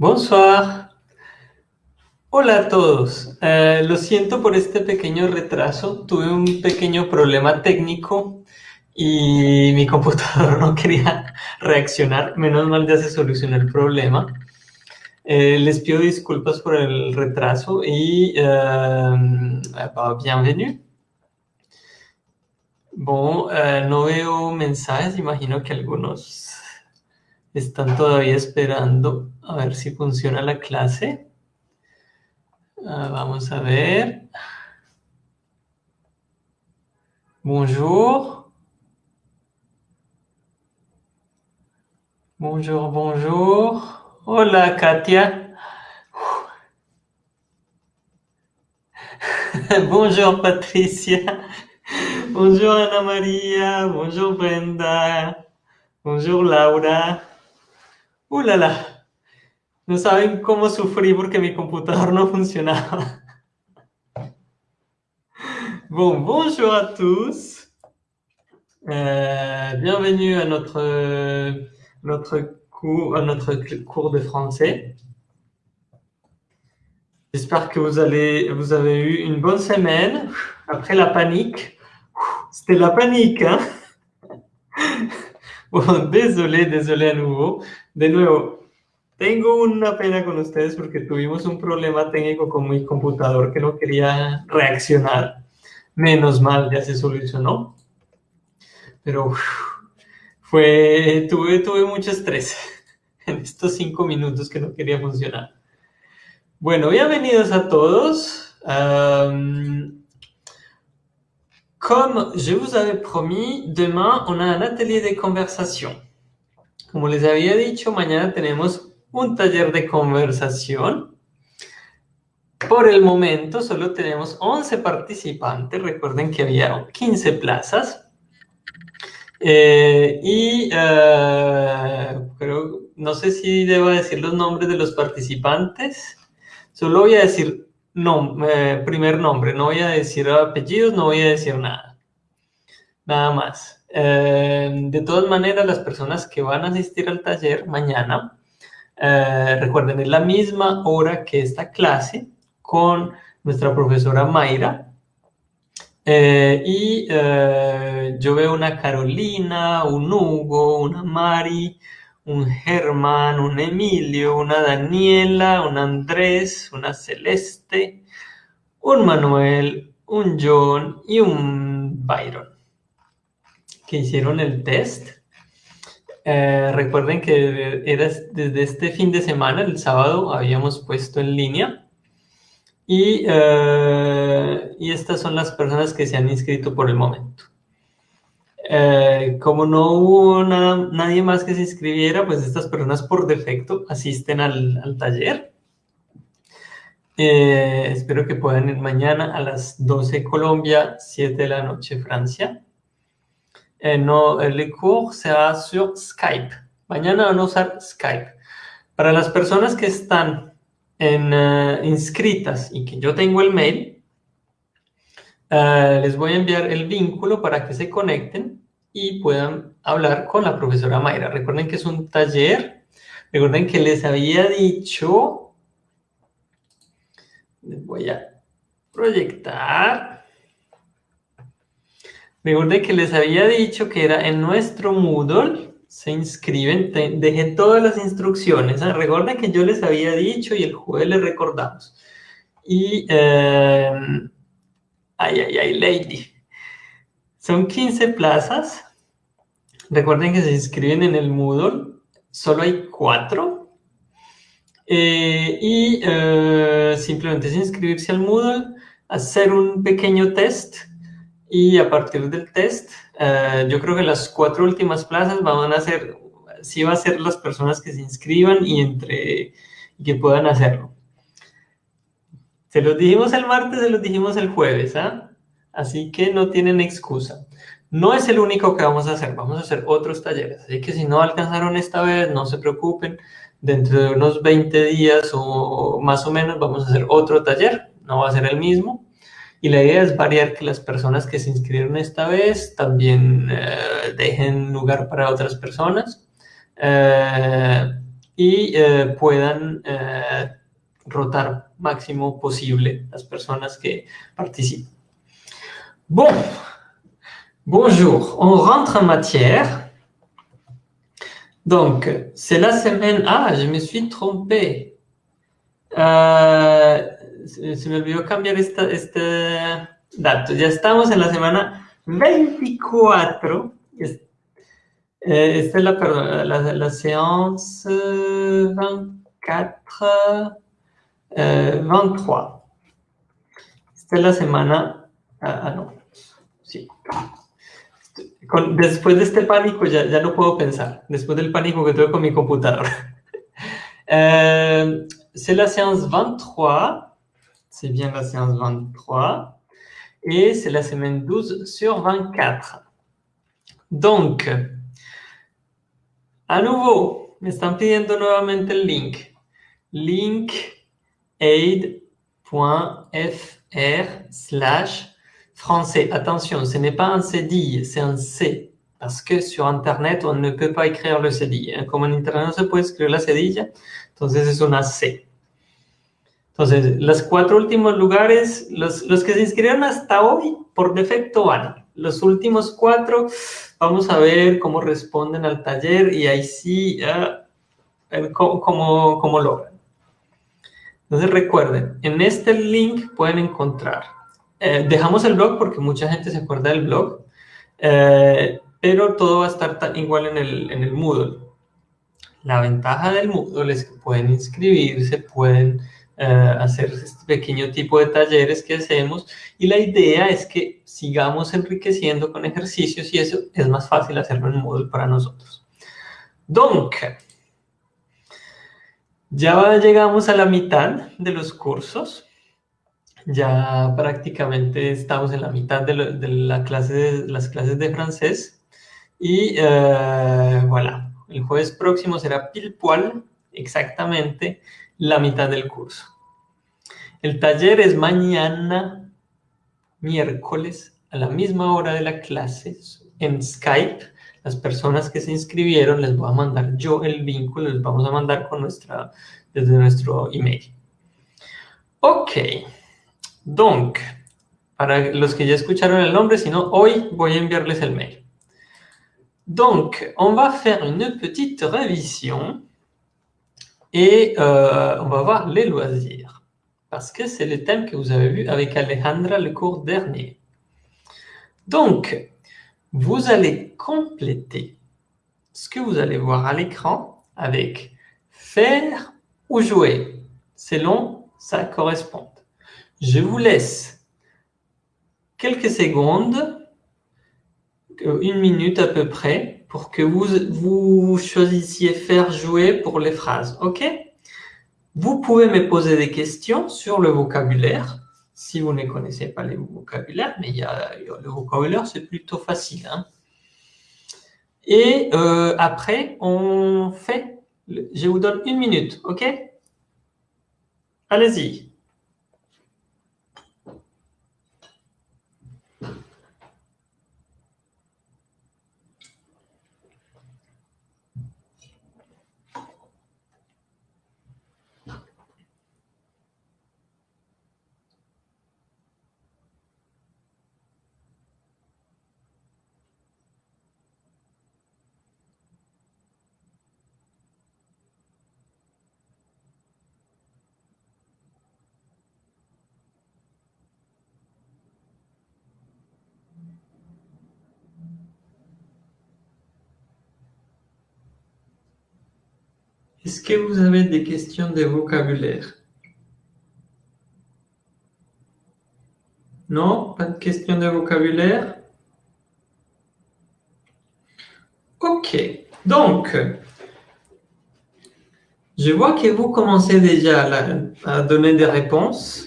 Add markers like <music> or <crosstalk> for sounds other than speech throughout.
Bonsoir. Hola a todos. Eh, lo siento por este pequeño retraso. Tuve un pequeño problema técnico y mi computador <laughs> no quería reaccionar. Menos mal ya se solucionó el problema. Eh, les pido disculpas por el retraso y euh, bienvenue. Bon, no veo mensajes, imagino que algunos están todavía esperando a ver si funciona la clase. Ah, vamos a ver. Bonjour. Bonjour, bonjour. Hola, Katia. <laughs> bonjour, Patricia. Bonjour, Ana María. Bonjour, Brenda. Bonjour, Laura. ¡Uh, la, No saben cómo sufrí porque mi computador no funcionaba. Bon, bonjour à tous. Euh, bienvenue à notre, notre, cours, à notre cours de français. J'espère que vous, allez, vous avez eu une bonne semaine. Après la panique. C'était la panique, hein désolé, désolé à nouveau. De nuevo, tengo una pena con ustedes porque tuvimos un problema técnico con mi computador que no quería reaccionar. Menos mal, ya se solucionó. Pero fue, tuve, tuve mucho estrés <laughs> en estos cinco minutos que no quería funcionar. Bueno, bienvenidos a todos. Comme je vous avais promis, demain, on a un atelier de conversation. Como les había dicho, mañana tenemos un taller de conversación. Por el momento solo tenemos 11 participantes. Recuerden que había 15 plazas. Eh, y eh, no sé si debo decir los nombres de los participantes. Solo voy a decir no, eh, primer nombre, no voy a decir apellidos, no voy a decir nada. Nada más. Eh, de todas maneras, las personas que van a asistir al taller mañana, eh, recuerden, es la misma hora que esta clase con nuestra profesora Mayra. y yo veo una Carolina, un Hugo, una Mari, un Germán, un Emilio, una Daniela, un Andrés, una Celeste, un Manuel, un John y un Byron que hicieron el test. Eh, recuerden que era desde este fin de semana, el sábado, habíamos puesto en línea. Y, eh, y estas son las personas que se han inscrito por el momento. Eh, como no hubo nadie más que se inscribiera, pues estas personas por defecto asisten al, taller. Eh, espero que puedan ir mañana a las 12 Colombia, 7 de la noche Francia. Eh, no, el cours se sur Skype. Mañana van a usar Skype. Para las personas que están en, inscritas y que yo tengo el mail, les voy a enviar el vínculo para que se conecten y puedan hablar con la profesora Mayra. Recuerden que es un taller. Recuerden que les había dicho... Les voy a proyectar. Recuerden que les había dicho que era en nuestro Moodle. Se inscriben. dejé todas las instrucciones. ¿ah? Recuerden que yo les había dicho y el jueves les recordamos. Y... Eh, ay, ay, ay, Lady. Son 15 plazas. Recuerden que se inscriben en el Moodle. Solo hay cuatro. Eh, y eh, simplemente es inscribirse al Moodle, hacer un pequeño test y a partir del test, eh, yo creo que las cuatro últimas plazas van a ser, sí va a ser las personas que se inscriban y entre que puedan hacerlo. Se los dijimos el martes, se los dijimos el jueves, ¿ah? Así que no tienen excusa. No es el único que vamos a hacer, vamos a hacer otros talleres. Así que si no alcanzaron esta vez, no se preocupen. Dentro de unos 20 días o más o menos vamos a hacer otro taller. No va a ser el mismo. Y la idea es variar que las personas que se inscribieron esta vez también eh, dejen lugar para otras personas. Eh, y eh, puedan eh, rotar máximo posible las personas que participan. Bon, bonjour, on rentre en matière. Donc, c'est la semaine... Ah, je me suis trompé. Uh, se me olvidó cambiar esta, este dato. Ya estamos en la semana 24. Eh, esta es la, perdón, la, la séance 24, eh, 23. Esta es la semana... Ah, ah no. Sí. Con, después de este pánico ya, ya no puedo pensar. Después del pánico que tuve con mi computador. <laughs> eh, c'est la séance 23. C'est bien la séance 23. Et c'est la semaine 12 sur 24. Donc, à nouveau, me están pidiendo nuevamente el link. linkaid.fr slash français. Attention, ce n'est pas un cédille, c'est un C. Parce que sur Internet, on ne peut pas écrire le cédille. Comme en Internet no se puede escribir la cedilla, entonces es una C. Entonces, los cuatro últimos lugares, los, los que se inscribieron hasta hoy, por defecto van. Los últimos cuatro, vamos a ver cómo responden al taller y ahí sí, uh, cómo, cómo, cómo logran. Entonces recuerden, en este link pueden encontrar, eh, dejamos el blog porque mucha gente se acuerda del blog, eh, pero todo va a estar tan igual en el, en el Moodle. La ventaja del Moodle es que pueden inscribirse, pueden eh, hacer este pequeño tipo de talleres que hacemos y la idea es que sigamos enriqueciendo con ejercicios y eso es más fácil hacerlo en Moodle para nosotros. Donc, ya llegamos a la mitad de los cursos. Ya prácticamente estamos en la mitad de, la clase las clases de francés. Y eh, voilà, el jueves próximo será pil exactamente la mitad del curso. El taller es mañana, miércoles, a la misma hora de la clase, en Skype. Las personas que se inscribieron les voy a mandar yo el vínculo, les vamos a mandar con nuestra, desde nuestro email. Ok, donc, para los que ya escucharon el nombre, si no, hoy voy a enviarles el mail. Donc, on va faire une petite révision Et euh, on va voir les loisirs, parce que c'est le thème que vous avez vu avec Alejandra le cours dernier. Donc, vous allez compléter ce que vous allez voir à l'écran avec faire ou jouer, selon sa correspond. Je vous laisse quelques secondes, une minute à peu près, pour que vous, vous choisissiez faire jouer pour les phrases, ok? Vous pouvez me poser des questions sur le vocabulaire, si vous ne connaissez pas les vocabulaires, mais il y a, le vocabulaire, c'est plutôt facile. Hein Et euh, après, on fait, je vous donne une minute, ok? Allez-y. Est-ce vous avez des questions de vocabulaire? Non? Pas de questions de vocabulaire? Ok. Donc, je vois que vous commencez déjà à, donner des réponses.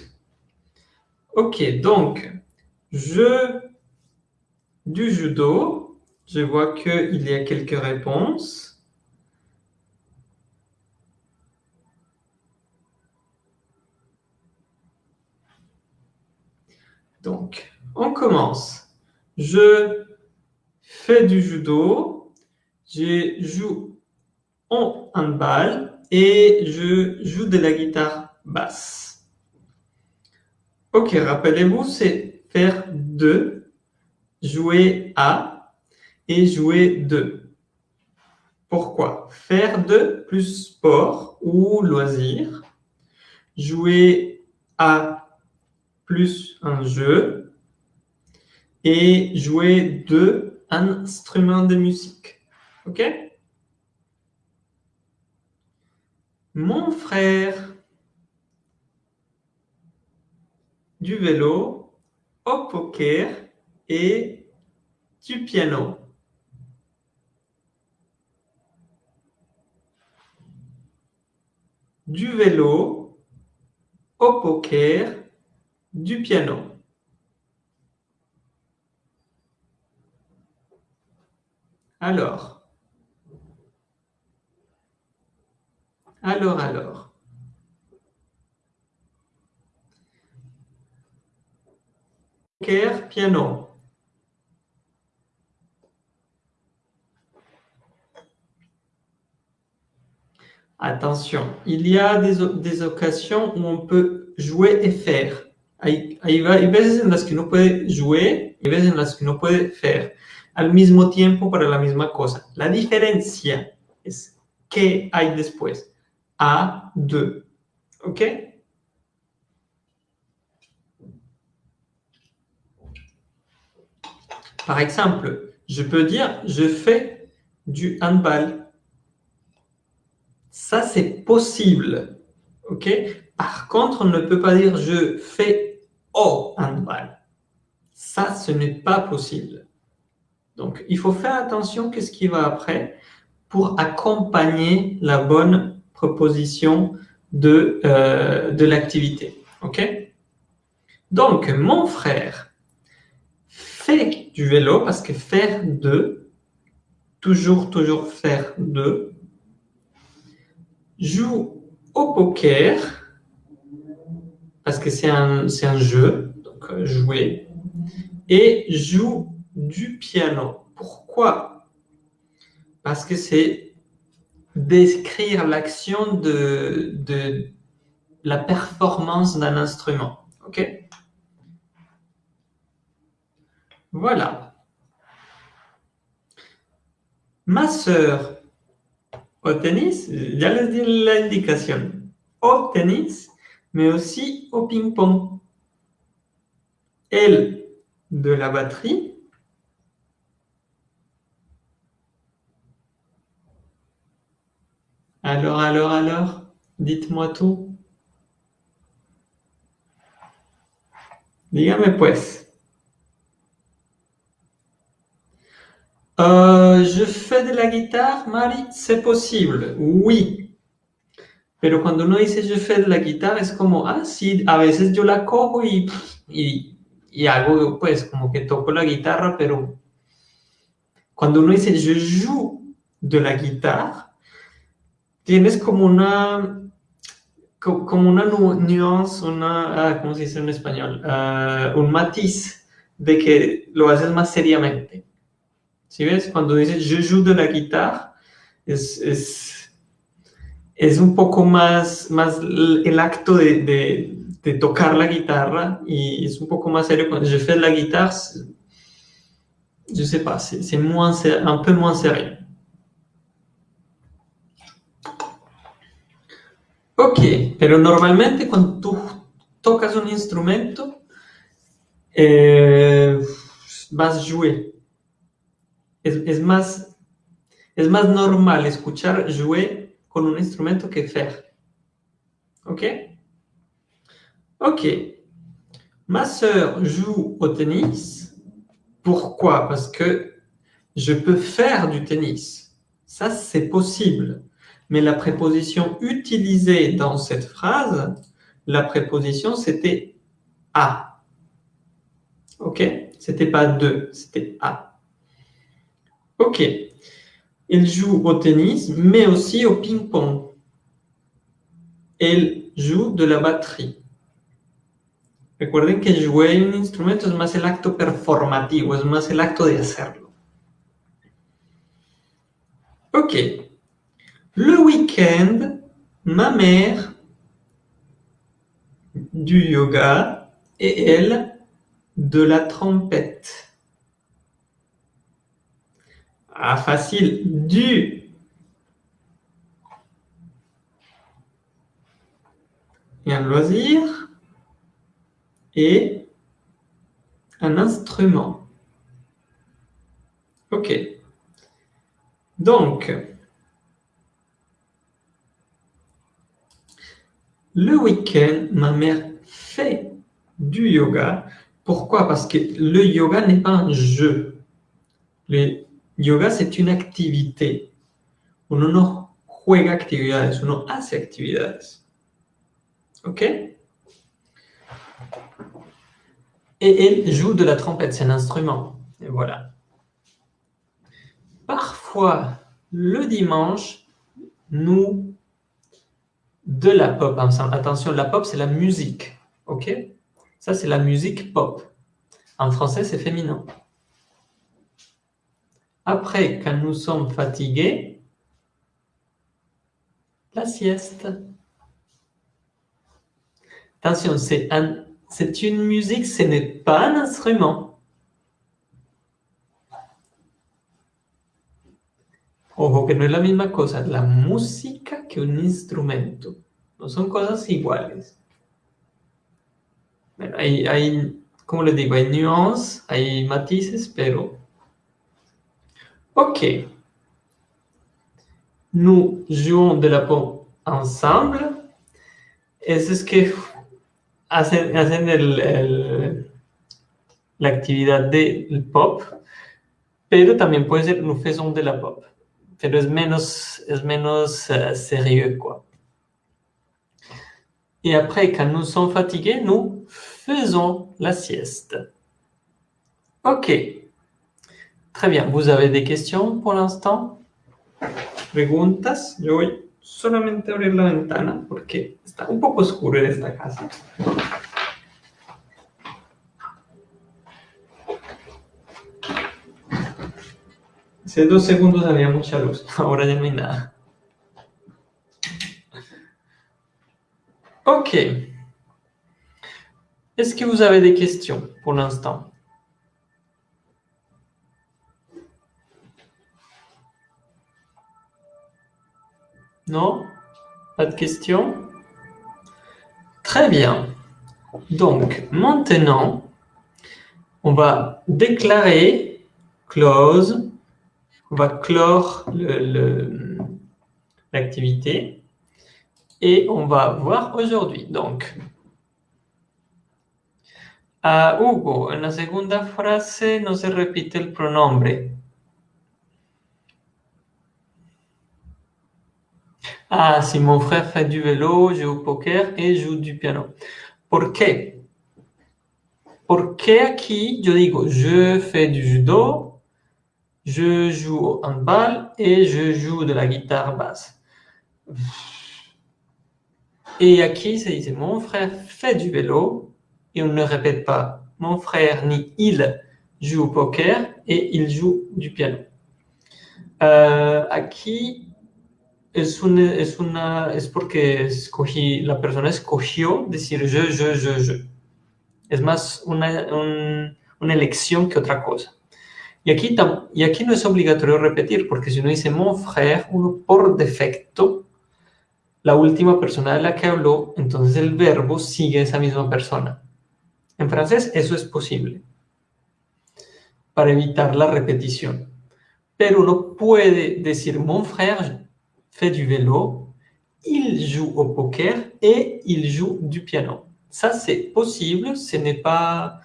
Ok, donc, je du judo, je vois qu'il y a quelques réponses. Donc, on commence. Je fais du judo. Je joue en handball. et je joue de la guitare basse. Ok, rappelez-vous, c'est faire deux, jouer à et jouer de. Pourquoi? Faire de plus sport ou loisir, jouer à plus un jeu et jouer de instrument de musique. Ok? Mon frère du vélo, au poker et du piano. Du vélo, au poker, du piano. Alors, Alors, alors. Poker, piano. Attention, il y a des, des, occasions où on peut jouer et faire. Hay, hay, hay veces en las que uno puede jouer y veces en las que uno puede faire al mismo tiempo para la misma cosa. La diferencia es qué hay después. à 2. OK? Par exemple, je peux dire je fais du handball. Ça, c'est possible. OK? Par contre, on ne peut pas dire je fais au handball. Ça, ce n'est pas possible. Donc, il faut faire attention à ce qui va après pour accompagner la bonne proposition de, euh, de l'activité. OK? Donc, mon frère fait du vélo parce que faire de, toujours, toujours faire de, joue au poker parce que c'est un, un jeu, donc euh, jouer, et joue du piano. Pourquoi? Parce que c'est décrire l'action de, de la performance d'un instrument. OK? Voilà. Ma sœur au tennis, ya les di l'indication, au tennis, mais aussi au ping-pong. Elle, de la batterie, Alors, alors, alors, dites-moi tout. Dígame pues. Euh, je fais de la guitare, Marie, c'est possible, oui. Pero cuando uno dice fais de la guitare, es como, ah, sí, a veces yo la cojo y, y, y hago, pues, como que toco la guitarra, pero cuando uno dice je joue de la guitare, tienes como una, como una nuance, una, ah, ¿cómo se dice en español? Uh, un matiz de que lo haces más seriamente. ¿Sí ves? Cuando dices je joue de la guitarra, es, es, es un poco más, más el acto de, de, de, tocar la guitarra y es un poco más serio. Cuando je fais la guitare, je sais pas, c'est un peu moins sérieux. Ok, pero normalmente cuando tú tocas un instrumento, eh, vas a jouer. Es, es, más, es más normal escuchar jouer con un instrumento que faire. Ok? Ok. Ma sœur joue au tennis. Pourquoi? Parce que je peux faire du tennis. Ça, c'est possible mais la préposition utilisée dans cette phrase, la préposition, c'était « à ». OK? C'était pas « de », c'était « à ». OK. Il joue au tennis, mais aussi au ping-pong. Il joue de la batterie. Recuerden que jouer un instrumento es más el acto performativo, es más el acto de hacerlo. Ok. Le week-end, ma mère du yoga et elle de la trompette. Ah, facile. Du. Et un loisir. Et un instrument. OK. Donc, le week-end, ma mère fait du yoga. Pourquoi? Parce que le yoga n'est pas un jeu. Yoga, c'est une activité. Uno no juega actividades, uno hace actividades. ¿Ok? Et elle joue de la trompette, c'est un instrument. Et voilà. Parfois, le dimanche, nous, de la pop ensemble. Attention, la pop, c'est la musique. OK? Ça, c'est la musique pop. En français, c'est féminin. Après, quand nous sommes fatigués, la sieste. Attention, c'est un une musique, ce n'est pas un instrument. Ojo que no es la misma cosa la música que un instrumento. No son cosas iguales. Bueno, hay, hay, como les digo, hay nuances, hay matices, pero... Ok. Nous jouons de la pop ensemble. Eso es que hacen, hacen el, el, la actividad del pop, pero también puede ser nous faisons de la pop. Pero es menos, es menos uh, sérieux, quoi. Et après, quand nous sommes fatigués, nous faisons la sieste. Ok. Très bien. Vous avez des questions pour l'instant Preguntas Yo voy solamente abrir la ventana porque está un poco oscuro en esta casa. Hace dos segundos había mucha luz, ahora ya no hay nada. Ok. Est-ce que vous avez des questions pour l'instant Non? Pas de questions? Très bien. Donc, maintenant, on va déclarer close, on va clore l'activité et on va voir aujourd'hui. Donc, a Hugo, en la segunda frase no se repite el pronombre. Ah, si mon frère fait du vélo, joue au poker et joue du piano. ¿Por qué? Porque aquí yo digo, je fais du judo, je joue au handball et je joue de la guitare basse. Et aquí se dice, mon frère fait du vélo, et on ne répète pas, mon frère ni il joue au poker et il joue du piano. Euh, aquí es, una, es, una, es porque escogí, la persona escogió decir je, je, je, je. Es más una, un, una elección que otra cosa. Y aquí, y aquí no es obligatorio repetir, porque si uno dice mon frère, uno por defecto, la última persona de la que habló, entonces el verbo sigue esa misma persona. En francés eso es posible, para evitar la repetición. Pero uno puede decir mon frère fait du vélo, il joue au poker et il joue du piano. Ça, c'est possible, ce n'est pas,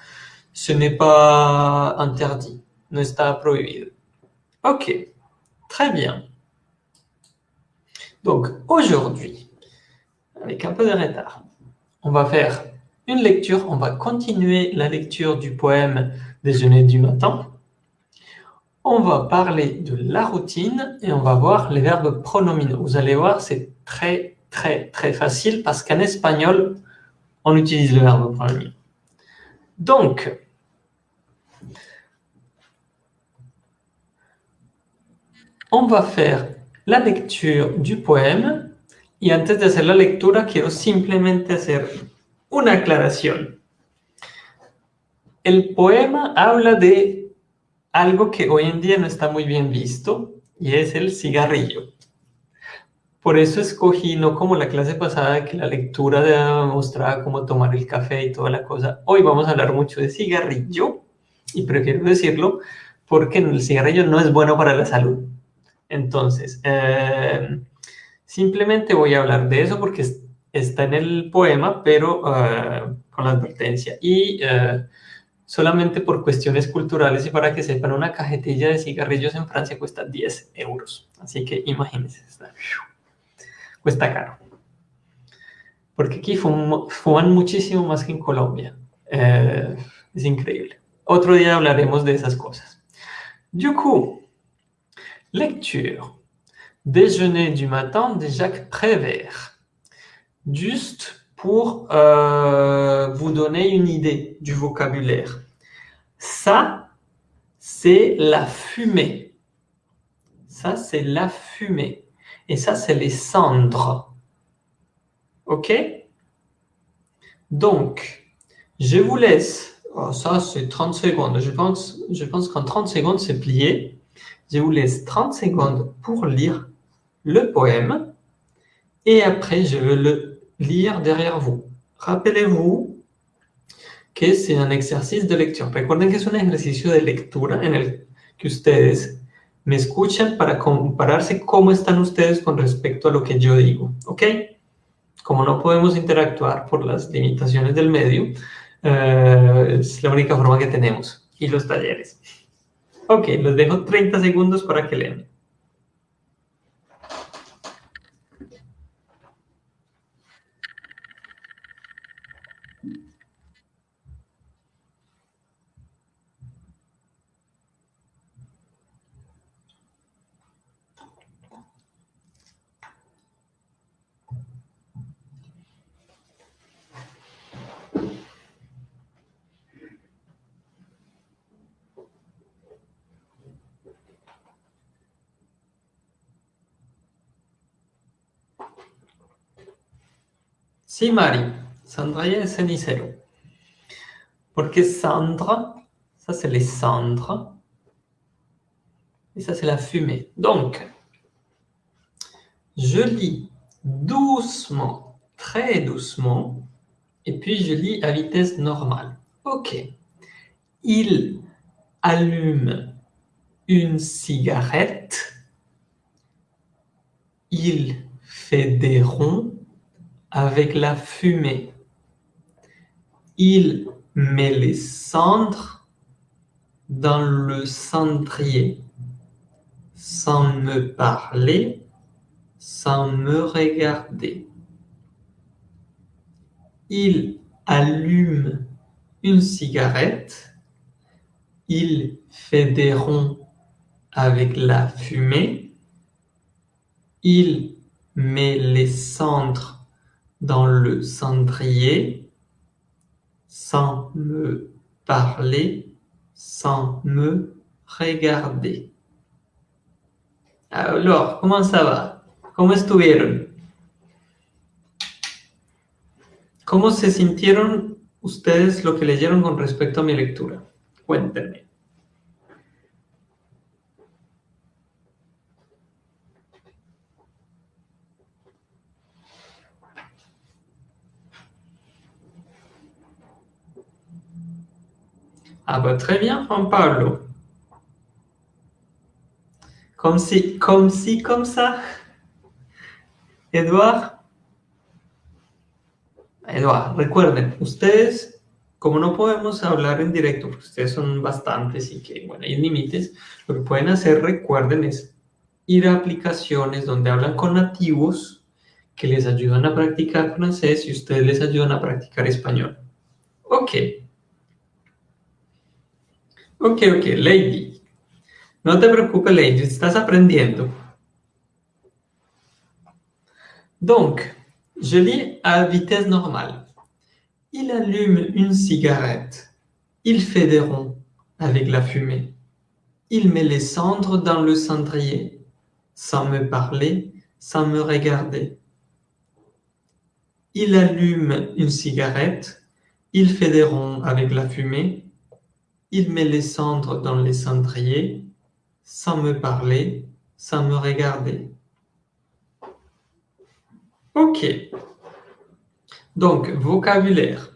ce n'est pas interdit, no está prohibido. Ok, très bien. Donc, aujourd'hui, avec un peu de retard, on va faire une lecture, on va continuer la lecture du poème Déjeuner du matin on va parler de la routine et on va voir les verbes pronominaux. Vous allez voir, c'est très, très, très facile parce qu'en espagnol, on utilise le verbe pronominaux. Donc, on va faire la lecture du poème Y antes de hacer la lectura, quiero simplemente hacer una aclaración. El poema habla de algo que hoy en día no está muy bien visto, y es el cigarrillo. Por eso escogí, no como la clase pasada, que la lectura mostraba cómo tomar el café y toda la cosa. Hoy vamos a hablar mucho de cigarrillo, y prefiero decirlo porque el cigarrillo no es bueno para la salud. Entonces, eh, Simplemente voy a hablar de eso porque está en el poema, pero uh, con la advertencia. Y uh, solamente por cuestiones culturales y para que sepan, una cajetilla de cigarrillos en Francia cuesta 10 euros. Así que imagínense, está, cuesta caro. Porque aquí fuman muchísimo más que en Colombia. Uh, es increíble. Otro día hablaremos de esas cosas. Du coup, lecture. Déjeuner du matin de Jacques Prévert. Juste pour euh, vous donner une idée du vocabulaire. Ça, c'est la fumée. Ça, c'est la fumée. Et ça, c'est les cendres. OK? Donc, je vous laisse. Oh, ça, c'est 30 secondes. Je pense, je pense qu'en 30 secondes, c'est plié. Je vous laisse 30 secondes pour lire le poème et après je vais le lire derrière vous. Rappelez-vous que c'est un exercice de lecture. Recuerden que es un ejercicio de lectura en el que ustedes me escuchan para compararse cómo están ustedes con respecto a lo que yo digo, ¿ok? Como no podemos interactuar por las limitaciones del medio, uh, es la única forma que tenemos. Y los talleres. Ok, los dejo 30 segundos para que lean. Sí, Mari. Sandra et cenicero. Porque cendre, ça c'est les cendres. Et ça c'est la fumée. Donc, je lis doucement, très doucement, et puis je lis à vitesse normale. Ok. Il allume une cigarette. Il fait des ronds avec la fumée. Il met les cendres dans le cendrier, sans me parler, sans me regarder. Il allume une cigarette, il fait des ronds avec la fumée, il met les cendres dans le cendrier sans me parler, sans me regarder. Alors, comment ça va? ¿Cómo estuvieron? ¿Cómo se sintieron ustedes lo que leyeron con respecto a mi lectura? Cuéntenme. Ah bah très bien, Juan Pablo. Comme si, comme si, comme ça. Eduard. Eduard, recuerden, ustedes, como no podemos hablar en directo, porque ustedes son bastantes y que, bueno, hay límites, lo que pueden hacer, recuerden, es ir a aplicaciones donde hablan con nativos que les ayudan a practicar francés y ustedes les ayudan a practicar español. Ok. Ok, ok, Lady. No te preocupes, Lady, estás aprendiendo. Donc, je lis à vitesse normale. Il allume une cigarette. Il fait des ronds avec la fumée. Il met les cendres dans le cendrier, sans me parler, sans me regarder. Il allume une cigarette. Il fait des ronds avec la fumée. Il met les cendres dans les cendriers sans me parler, sans me regarder. Ok. Donc, vocabulaire.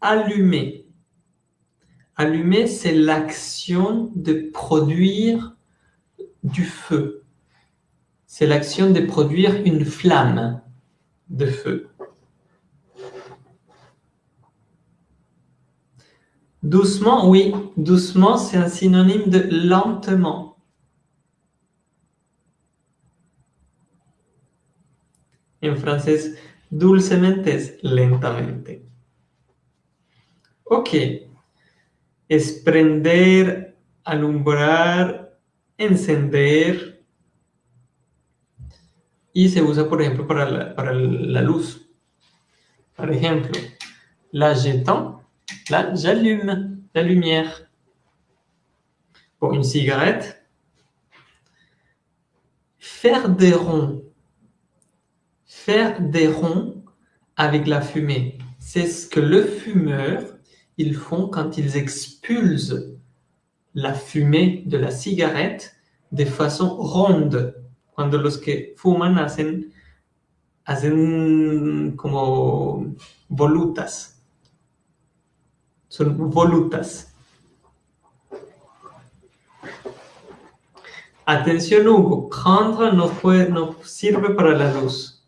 Allumer. Allumer, c'est l'action de produire du feu. C'est l'action de produire une flamme de feu. Doucement, oui. Doucement, c'est un synonyme de lentement. En français, dulcemente es lentamente. Ok. Es prender, alumbrar, encender. Y se usa, por ejemplo, para la, para la luz. Por ejemplo, la jetant Là, j'allume la lumière. Pour une cigarette, faire des ronds. Faire des ronds avec la fumée. C'est ce que le fumeur, ils font quand ils expulsent la fumée de la cigarette de façon ronde. Cuando los que fuman hacen, hacen como volutas. Son volutas. Atención Hugo, prendre no, no sirve para la luz.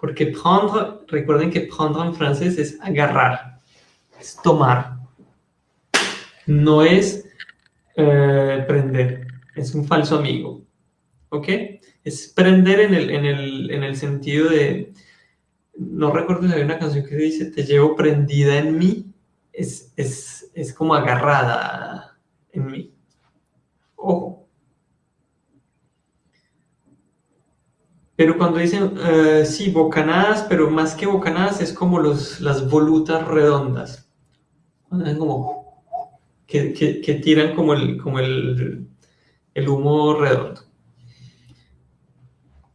Porque prendre, recuerden que prendre en francés es agarrar, es tomar. No es eh, prender, es un falso amigo. ¿Ok? Es prender en el sentido de... No recuerdo si hay una canción que dice, te llevo prendida en mí, es, es, es como agarrada en mí. Ojo. Pero cuando dicen, uh, sí, bocanadas, pero más que bocanadas es como los, las volutas redondas. Como que, que, tiran como el, como el, el humo redondo.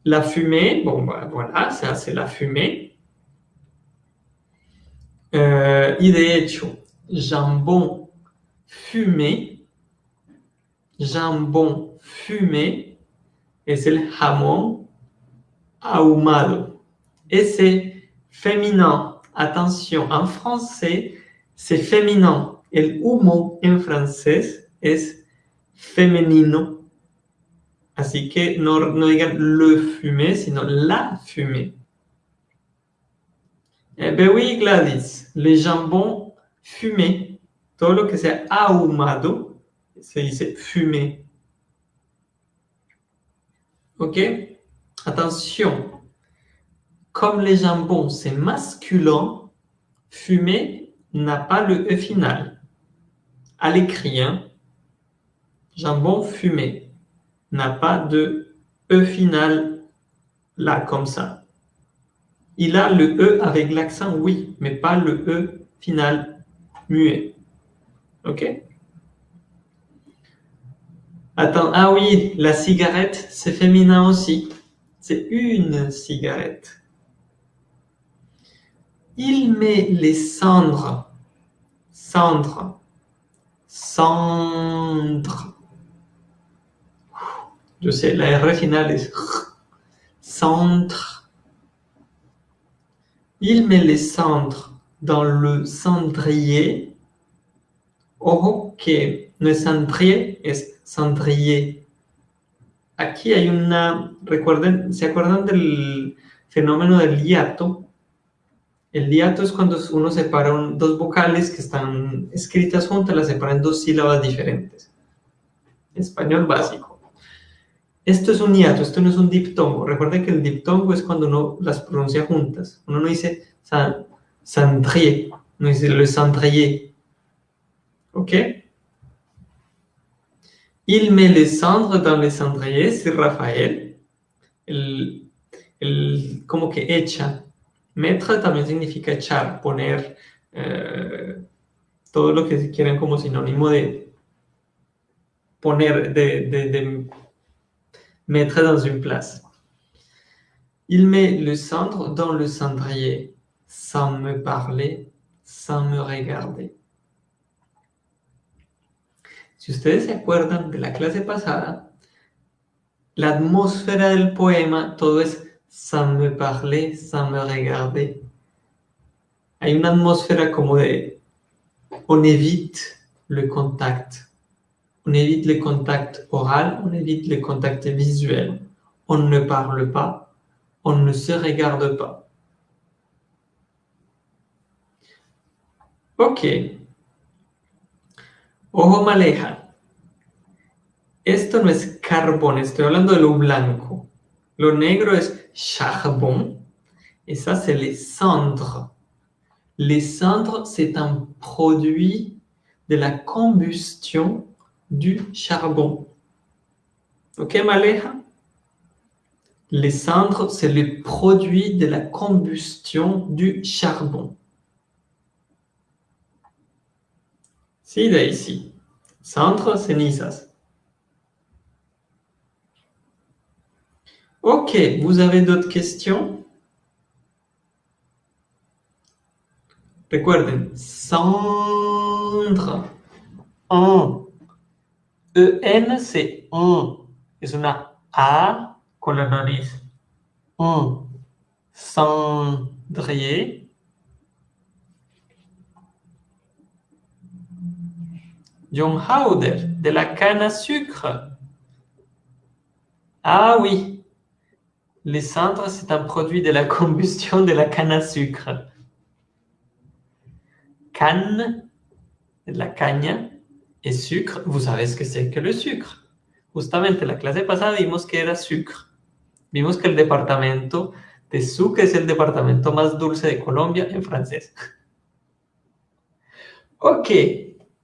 La fumée, bon, voilà, ça c'est la fumée. Euh, y de hecho, jambon fumé, jambon fumé es el jamón ahumado. Ese féminin, attention, en français, c'est féminin. El humo en francés es femenino. Así que no, no digan le fumé, sino la fumée. Eh bien oui, Gladys, les jambons fumés, tout lo que sea ahumado, dice fumé. Ok? Attention, comme les jambons, c'est masculin, fumé n'a pas le E final. À l'écrit, hein? jambon fumé n'a pas de E final là, comme ça. Il a le E avec l'accent oui, mais pas le E final muet. OK? Attends, ah oui, la cigarette, c'est féminin aussi. C'est une cigarette. Il met les cendres. Cendres. Cendres. Je sais, la R finale est centre. Il met les cendres dans le cendrier. Ojo que no es cendrier, es cendrier. Aquí hay una, recuerden, ¿se acuerdan del fenómeno del hiato? El hiato es cuando uno separa dos vocales que están escritas juntas, las separa en dos sílabas diferentes. Español básico. Esto es un hiato, esto no es un diptongo. Recuerden que el diptongo es cuando uno las pronuncia juntas. Uno no dice cendrier, no dice le cendrier. ¿Ok? Il met les cendres dans les cendriers, c'est Rafael. El, el, como que echa. Mettre también significa echar, poner, eh, todo lo que quieran como sinónimo de poner, de, de mettre dans une place. Il met le cendre dans le cendrier, sans me parler, sans me regarder. Si ustedes se acuerdan de la clase pasada, la atmósfera del poema, todo es sans me parler, sans me regarder. Hay una atmósfera como de on évite le contact. On évite le contact oral, on évite le contact visuel. On ne parle pas, on ne se regarde pas. Ok. Ojo maleja. Esto no es carbón, estoy hablando de lo blanco. Lo negro es charbon. Et ça, c'est les cendres. Les cendres, c'est un produit de la combustion du charbon. Ok, Maleja Les cendres, c'est le produit de la combustion du charbon. Sí, Daisy. Cendres, cenizas. Ok, vous avez d'autres questions? Recuerden, cendre, un. EN c'est un. Es una A con la nariz. Un. Cendrier. John Howder, de la canne à sucre. Ah oui, les cendres, c'est un produit de la combustion de la canne à sucre. Canne, de la caña, et sucre, vous savez ce que c'est que le sucre. Justamente la clase pasada vimos que era sucre. Vimos que el departamento de Sucre es el departamento más dulce de Colombia en francés. <laughs> Ok,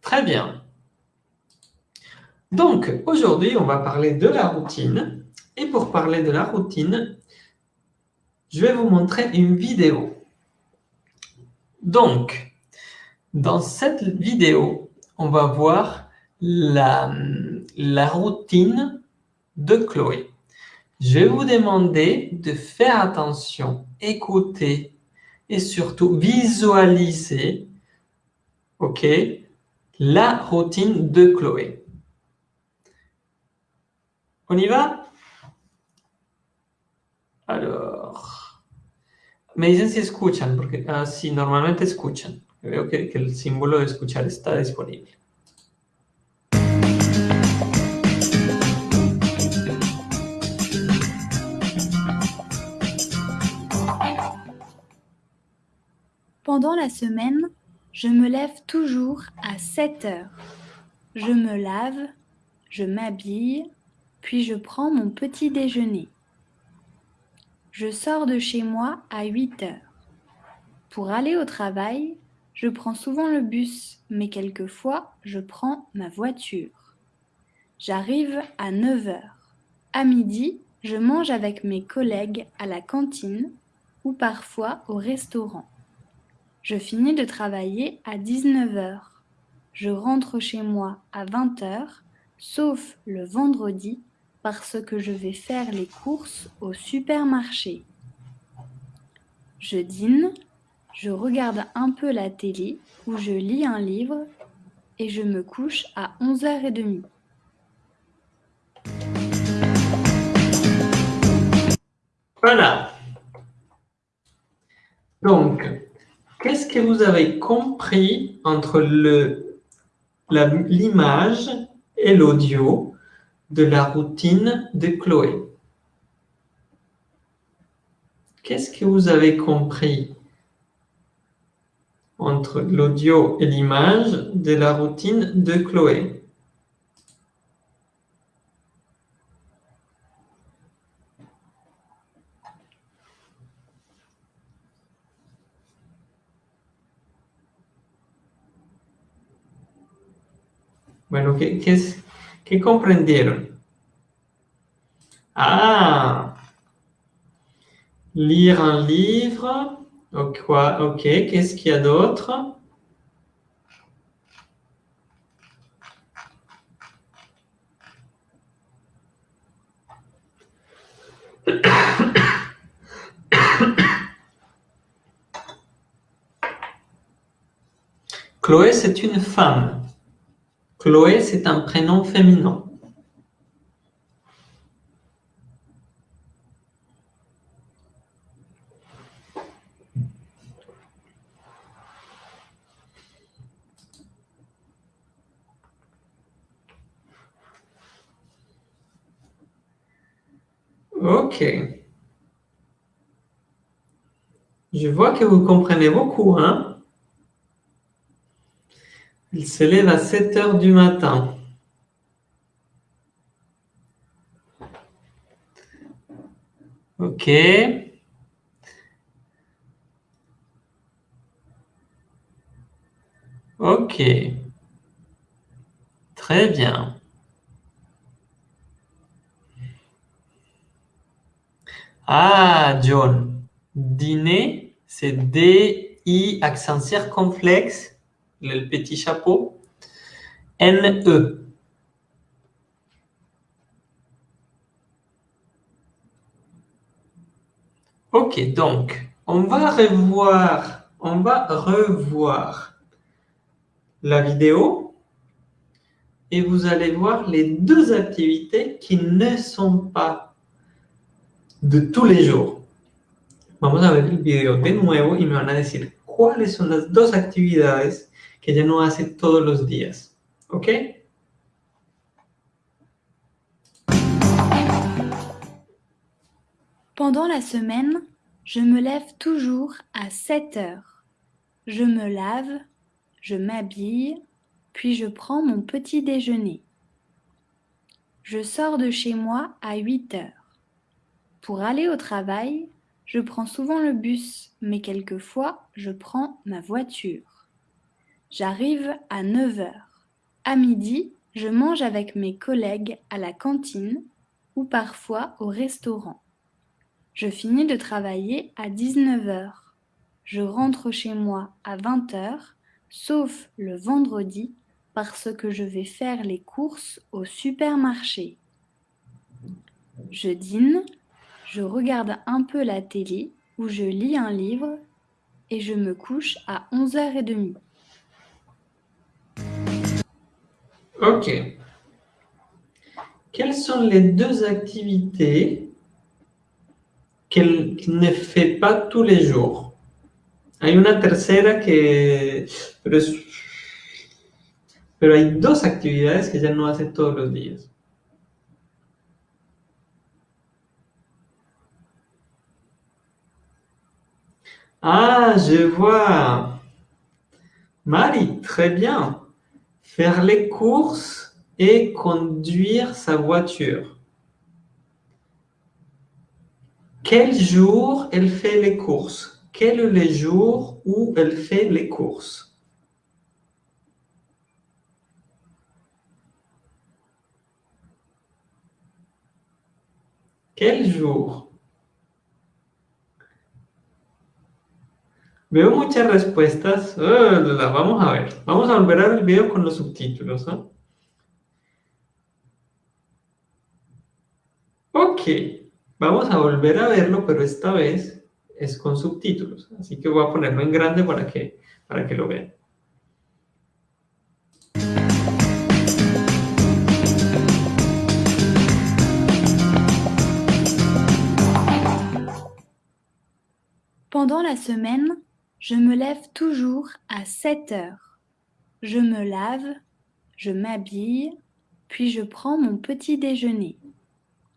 très bien. Donc, aujourd'hui, on va parler de la routine. Et pour parler de la routine, je vais vous montrer une vidéo. Donc, dans cette vidéo, on va voir la, routine de Chloé. Je vais vous demander de faire attention, écouter et surtout visualiser la routine de Chloé. On y va? Alors, me dicen si escuchan, porque ah, si normalmente escuchan. Veo que, que el símbolo de escuchar disponible. Pendant la semaine, je me lève toujours à 7 heures. Je me lave, je m'habille, puis je prends mon petit déjeuner. Je sors de chez moi à 8 heures. Pour aller au travail, je prends souvent le bus, mais quelquefois je prends ma voiture. J'arrive à 9 heures. À midi, je mange avec mes collègues à la cantine ou parfois au restaurant. Je finis de travailler à 19 heures. Je rentre chez moi à 20 heures, sauf le vendredi parce que je vais faire les courses au supermarché. Je dîne, je regarde un peu la télé ou je lis un livre et je me couche à 11h30. Voilà. Donc, qu'est-ce que vous avez compris entre l'image et l'audio de la routine de Chloé? Qu'est-ce que vous avez compris? Entre l'audio et l'image de la routine de Chloé Bueno, ¿qué, qué, es, qué comprendieron? Ah, lire un livre. Quoi, ok, qu'est-ce qu'il y a d'autre? Chloé, c'est une femme. Chloé, c'est un prénom féminin. Ok. Je vois que vous comprenez beaucoup, hein Il se lève à 7 heures du matin. Ok. Ok. Très bien. Ah, John. Dîner, c'est D-I, accent circonflexe, le petit chapeau. N-E. Ok, donc, on va revoir, on va revoir la vidéo et vous allez voir les deux activités qui ne sont pas de tous les jours. Vamos a ver el video de nuevo y me van a decir cuáles son las dos actividades que ella no hace todos los días. ¿Ok? Pendant la semaine, je me lève toujours à 7 heures. Je me lave, je m'habille, puis je prends mon petit déjeuner. Je sors de chez moi à 8 heures. Pour aller au travail, je prends souvent le bus, mais quelquefois je prends ma voiture. J'arrive à 9 heures. À midi, je mange avec mes collègues à la cantine ou parfois au restaurant. Je finis de travailler à 19 heures. Je rentre chez moi à 20 heures, sauf le vendredi parce que je vais faire les courses au supermarché. Je dîne je regarde un peu la télé ou je lis un livre et je me couche à 11h30. Ok. Quelles sont les deux activités qu'elle ne fait pas tous les jours? Hay una tercera que... Pero, es... pero hay dos actividades que ella no hace todos los días. Ah, je vois. Marie, très bien. Faire les courses et conduire sa voiture. Quel jour elle fait les courses? Quel est le jour où elle fait les courses? Quel jour? Veo muchas respuestas. Oh, vamos a ver. Vamos a volver a ver el video con los subtítulos. ¿no? Ok. Vamos a volver a verlo, pero esta vez es con subtítulos. Así que voy a ponerlo en grande para que, para que lo vean. Pendant la semaine, je me lève toujours à 7 heures. Je me lave, je m'habille, puis je prends mon petit déjeuner.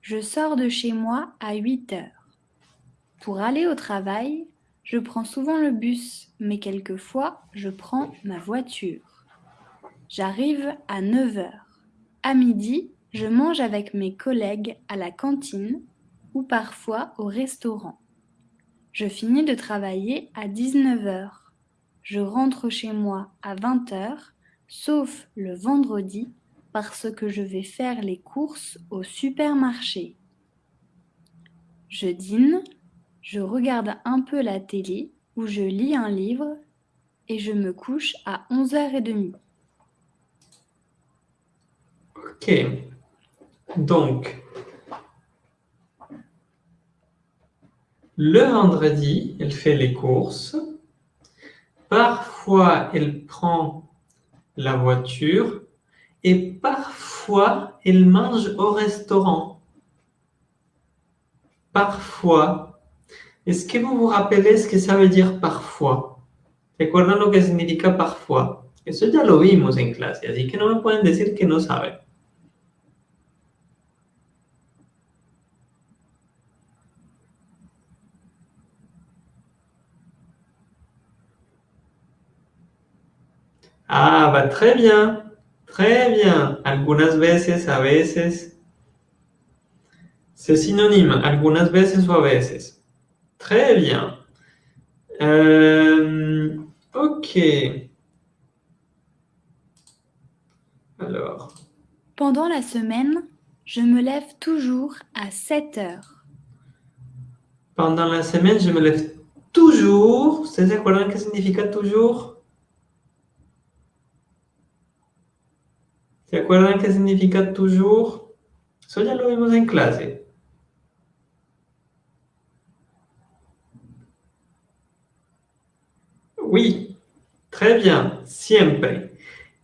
Je sors de chez moi à 8 heures. Pour aller au travail, je prends souvent le bus, mais quelquefois je prends ma voiture. J'arrive à 9 heures. À midi, je mange avec mes collègues à la cantine ou parfois au restaurant. Je finis de travailler à 19 heures. Je rentre chez moi à 20 heures, sauf le vendredi parce que je vais faire les courses au supermarché. Je dîne, je regarde un peu la télé ou je lis un livre et je me couche à 11h30. Ok. Donc, Le vendredi, elle fait les courses. Parfois, elle prend la voiture et parfois elle mange au restaurant. Parfois. Est-ce que vous vous rappelez ce que ça veut dire parfois? ¿Recuerdan lo que significa parfois? Eso ya lo vimos en clase, así que no me pueden decir que no saben. Ah, va très bien, très bien. Algunas veces, a veces. C'est synonyme, algunas veces o a veces. Très bien. Euh, ok. Alors. Pendant la semaine, je me lève toujours à 7 heures. Pendant la semaine, je me lève toujours. ¿Ustedes se acuerdan qué significa toujours? ¿Se acuerdan qué significa toujours? Eso ya lo vimos en clase. Oui, très bien, siempre.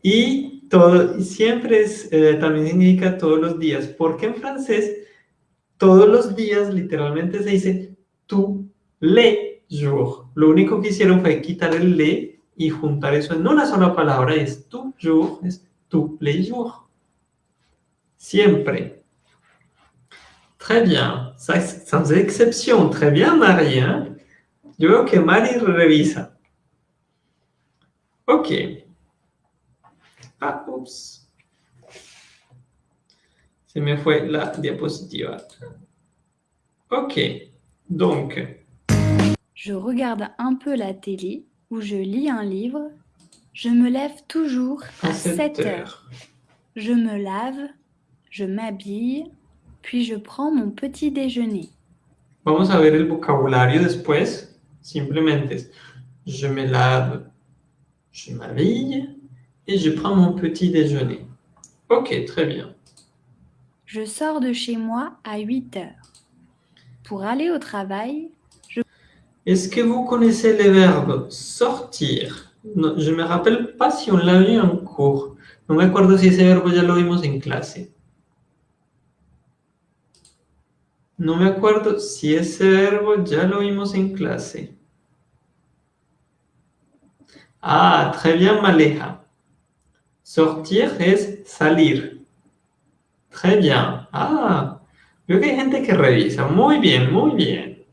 Y todo, siempre eh, también significa todos los días, porque en francés todos los días literalmente se dice tous les jours. Lo único que hicieron fue quitar el le y juntar eso en una sola palabra, es toujours, es tous les jours. Siempre. Très bien. Sans exception. Très bien, Marie. Hein? Yo veo que Mari revisa. Ok. Ah, oups. Se me fue la diapositiva. Ok. Donc. Je regarde un peu la télé ou je lis un livre. Je me lève toujours à 7 heures. Je me lave, je m'habille, puis je prends mon petit déjeuner. Vamos a ver el vocabulario después. Simplemente je me lave, je m'habille et je prends mon petit déjeuner. Ok, très bien. Je sors de chez moi à 8 heures. Pour aller au travail, je... Est-ce que vous connaissez le verbe sortir? No, je me rappelle pas si on l'a vu en cours. No me acuerdo si ese verbo ya lo vimos en clase. No me acuerdo si ese verbo ya lo vimos en clase. Ah, très bien, Maleja. Sortir es salir. Très bien. Ah, veo que hay gente que revisa. Muy bien, muy bien.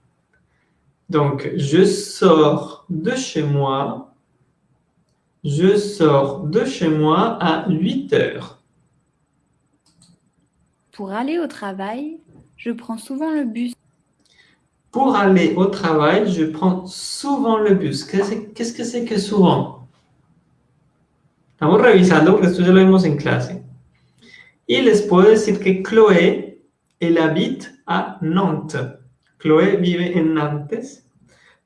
Donc, je sors de chez moi. Je sors de chez moi à 8 heures. Pour aller au travail, je prends souvent le bus. Pour aller au travail, je prends souvent le bus. Qu'est-ce que c'est que souvent? Estamos revisando porque esto ya lo vimos en clase. Y les puedo decir que Chloé, elle habite à Nantes. Chloé vive en Nantes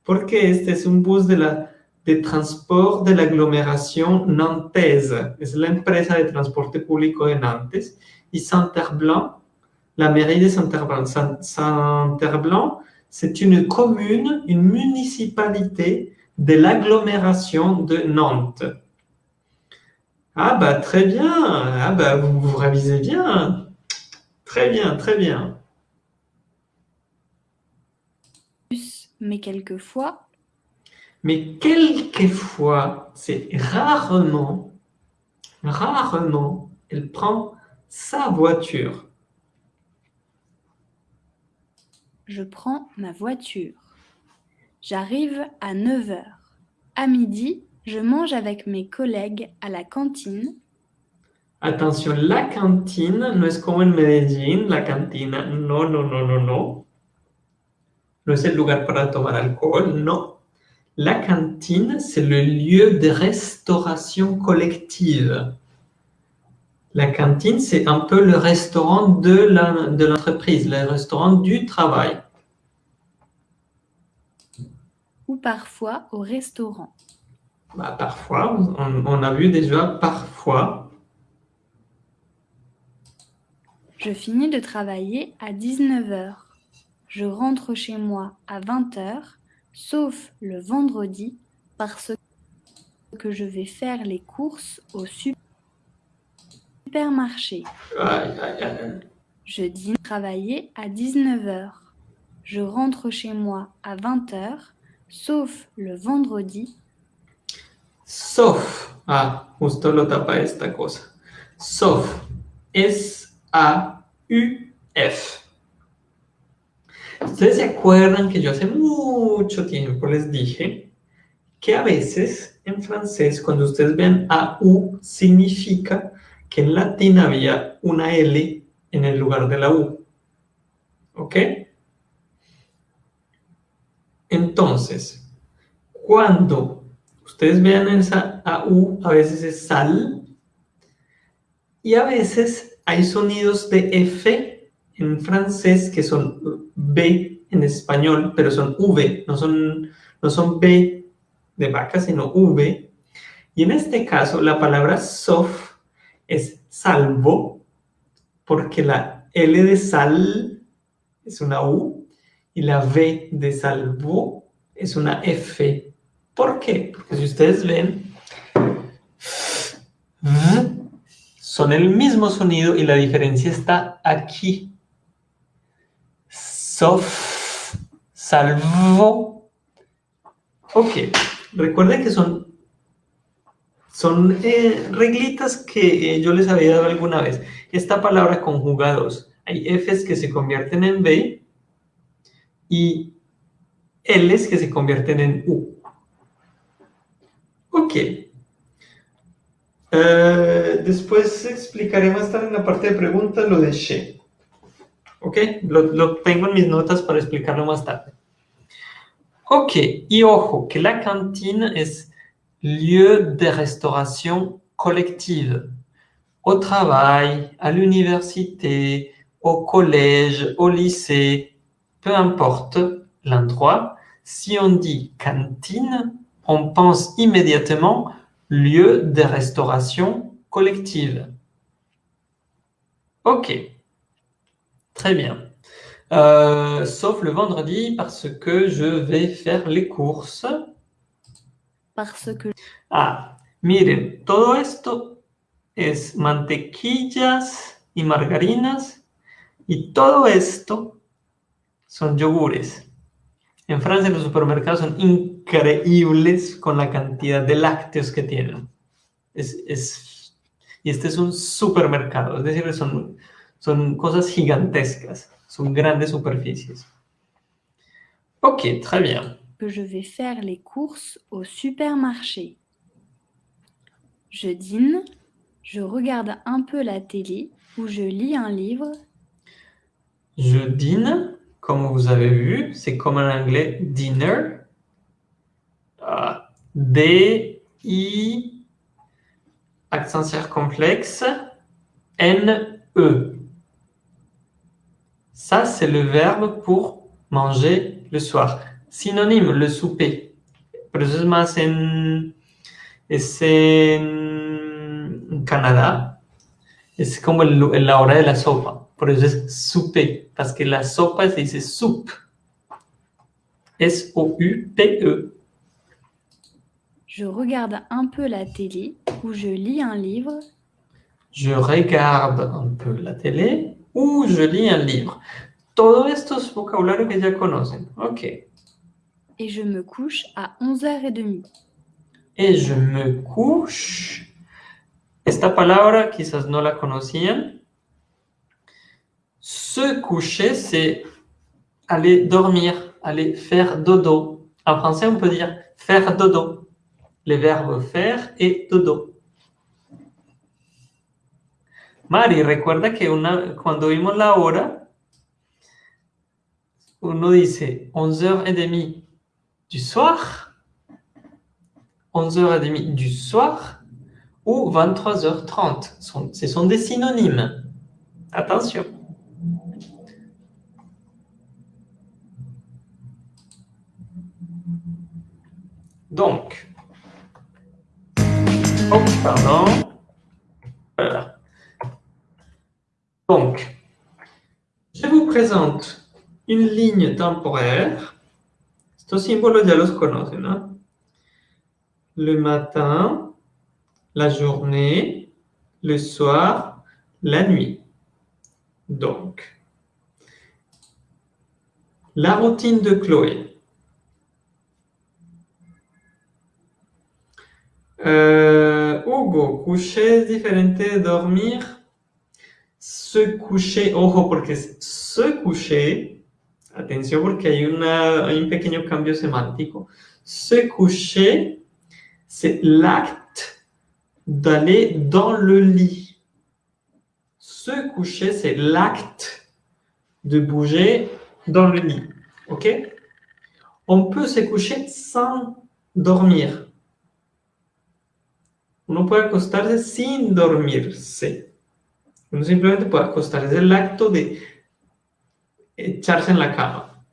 porque este es un bus de, la, de transport de la aglomeración nantaise. Es la empresa de transporte público de Nantes. Y Saint-Herblanc, la mairie de Saint-Herblanc. Saint-Herblanc, c'est une commune, une municipalité de l'agglomération de Nantes. Ah bah très bien, ah bah vous, vous révisez bien. Très bien, très bien. Mais quelquefois, Mais quelquefois, c'est rarement, rarement, elle prend sa voiture. je prends ma voiture. J'arrive à 9 heures. À midi, je mange avec mes collègues à la cantine. Attention, la cantine no es como en Medellín, la cantina. No, no, no, no, no. No es el lugar para tomar alcohol, no. La cantine, c'est le lieu de restauration collective. La cantine, c'est un peu le restaurant de l'entreprise, le restaurant du travail. Ou parfois au restaurant. Bah, parfois, on, on a vu déjà parfois. Je finis de travailler à 19 heures. Je rentre chez moi à 20 heures, sauf le vendredi, parce que je vais faire les courses au supermarché. Je dîne travailler à 19h. Je rentre chez moi à 20h, sauf le vendredi. Sauf. Ah, justo lo tapa esta cosa. Sauf. S-A-U-F. Ustedes se acuerdan que yo hace mucho tiempo les dije que a veces en francés, cuando ustedes vean AU, significa que en latín había una L en el lugar de la U. ¿Ok? Entonces, cuando ustedes vean esa AU, a veces es sal, y a veces hay sonidos de F en francés que son B en español, pero son V, no son, no son B de vaca, sino V. Y en este caso, la palabra sof es salvo, porque la L de sal es una U y la V de salvo es una F. ¿Por qué? Porque si ustedes ven, son el mismo sonido y la diferencia está aquí. Sof, salvo. Ok, recuerden que son, son eh, reglitas que eh, yo les había dado alguna vez. Esta palabra conjuga dos. Hay Fs que se convierten en B y Ls que se convierten en U. Ok. Eh, después explicaré más tarde en la parte de preguntas lo de she. Ok, lo, lo tengo en mis notas para explicarlo más tarde. Ok, y ojo, que la cantine es lieu de restauration collective. Au travail, à l'université, au collège, au lycée, peu importe l'endroit, si on dit cantine, on pense immédiatement lieu de restauration collective. Ok, très bien. Euh, sauf le vendredi parce que je vais faire les courses. Parce que Ah, miren, todo esto es mantequillas y margarinas y todo esto son yogures. En Francia los supermercados son increíbles con la cantidad de lácteos que tienen. Es, es- y este es un supermercado, es decir, son, son cosas gigantescas, son grandes superficies. Ok, très bien. que je vais faire les courses au supermarché. Je dîne, je regarde un peu la télé ou je lis un livre. Je dîne, comme vous avez vu, c'est comme en anglais dinner. Ah, D-I, accent circonflexe, N-E. Ça, c'est le verbe pour manger le soir. Synonyme, le souper. Es más en, como el lu- la hora de la sopa. Por eso es souper. Parce que la sopa se dice soup. S-O-U-P-E. Je regarde un peu la télé ou je lis un livre. Je regarde un peu la télé ou je lis un livre. Todo esto es vocabulario que ya conocen. Ok. et je me couche à 11h30. Et je me couche. Esta palabra quizás no la conocían. Se coucher, c'est aller dormir, aller faire dodo. En français, on peut dire faire dodo. Les verbes faire et dodo. Mari, recuerda que una, cuando vimos la hora, uno dice 11h30 du soir, 11h30 du soir ou 23h30. Sont- Ce sont des synonymes. Attention. Donc, oh, pardon. Voilà. Donc, je vous présente une ligne temporaire. Estos símbolos ya los conocen, ¿no? le matin, la journée, le soir, la nuit. Donc, la routine de Chloé. Euh, Hugo, coucher différente de dormir. Se coucher, ojo, porque se coucher, atención porque hay un pequeño cambio semántico. Se coucher, c'est l'acte d'aller dans le lit. Se coucher, c'est l'acte de bouger dans le lit. OK? On peut se coucher sans dormir. Uno puede acostarse sin dormirse. Uno simplemente puede acostarse. Es el acto de echarse en la cama.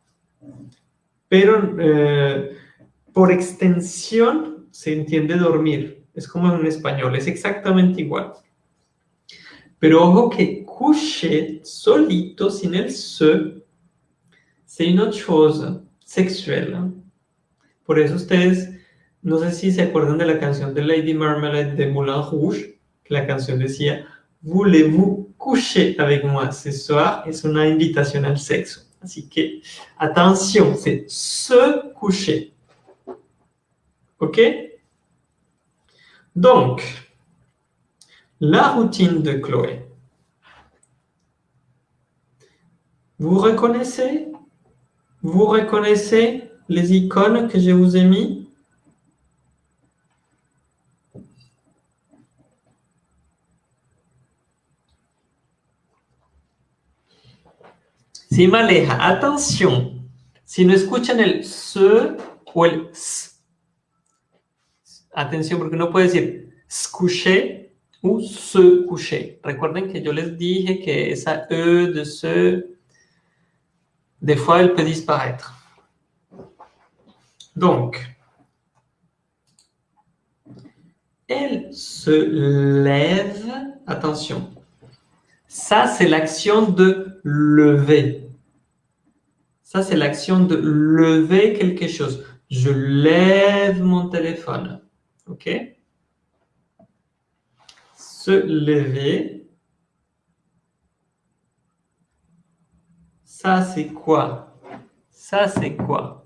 Pero eh, por extensión se entiende dormir. Es como en español, es exactamente igual. Pero ojo que coucher solito, sin el se, c'est une autre chose sexuelle. Por eso ustedes, no sé si se acuerdan de la canción de Lady Marmalade de Moulin Rouge, que la canción decía, Voulez-vous coucher avec moi ce soir? Es una invitación al sexo. Así que, attention, c'est se coucher. OK? Donc, la routine de Chloé. Vous reconnaissez? Vous reconnaissez les icônes que je vous ai mis? Si Maleja, attention, si no escuchan el se o el s, atención porque no puede decir coucher ou se coucher. Recuerden que yo les dije que esa e de se des fois, elle peut disparaître. Donc, elle se lève. Attention. Ça, c'est l'action de lever. Ça, c'est l'action de lever quelque chose. Je lève mon téléphone. OK? Se lever. Ça, c'est quoi? Ça, c'est quoi?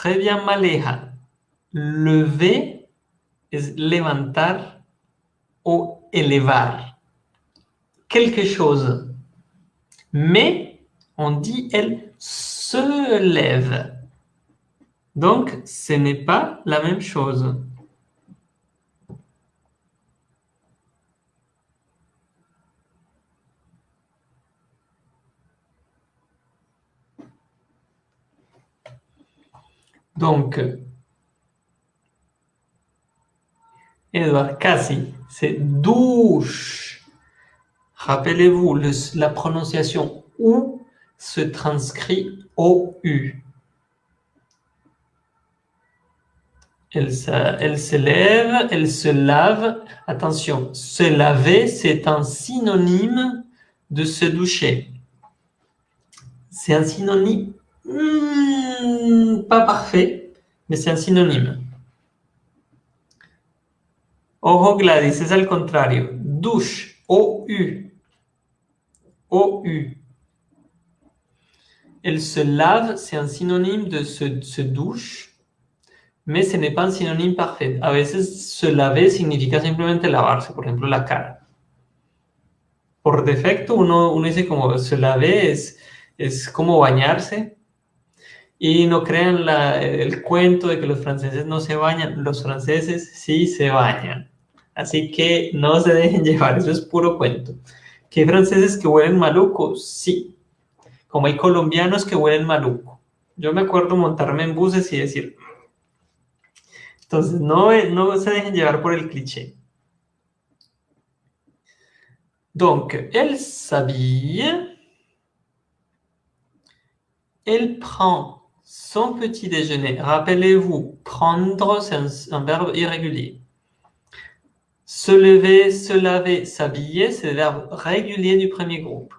Très bien, Maleja. Lever levantar o elevar. Quelque chose. Mais on dit elle se lève. Donc, ce n'est pas la même chose. Donc, Edouard, Cassie, c'est douche. Rappelez-vous, la prononciation OU se transcrit OU. Elle elle se lève, elle se lave. Attention, se laver, c'est un synonyme de se doucher. C'est un synonyme pas parfait, mais c'est un synonyme. Ojo Gladys, es al contrario. Douche, OU. OU. Elle se lave, c'est un synonyme de se, douche, mais ce n'est pas un synonyme parfait. A veces se laver significa simplemente lavarse, por ejemplo, la cara. Por defecto, uno, uno dice como se lave es, es como bañarse. Y no crean el cuento de que los franceses no se bañan. Los franceses sí se bañan. Así que no se dejen <laughs> llevar, eso es puro cuento. ¿Que hay franceses que huelen maluco? Sí. Como hay colombianos que huelen maluco. Yo me acuerdo montarme en buses y decir... Entonces, no, no se dejen llevar por el cliché. Donc, elle s'habille. Elle prend Son petit déjeuner. Rappelez-vous, prendre, c'est un, verbe irrégulier. Se lever, se laver, s'habiller, c'est le verbe régulier du premier groupe.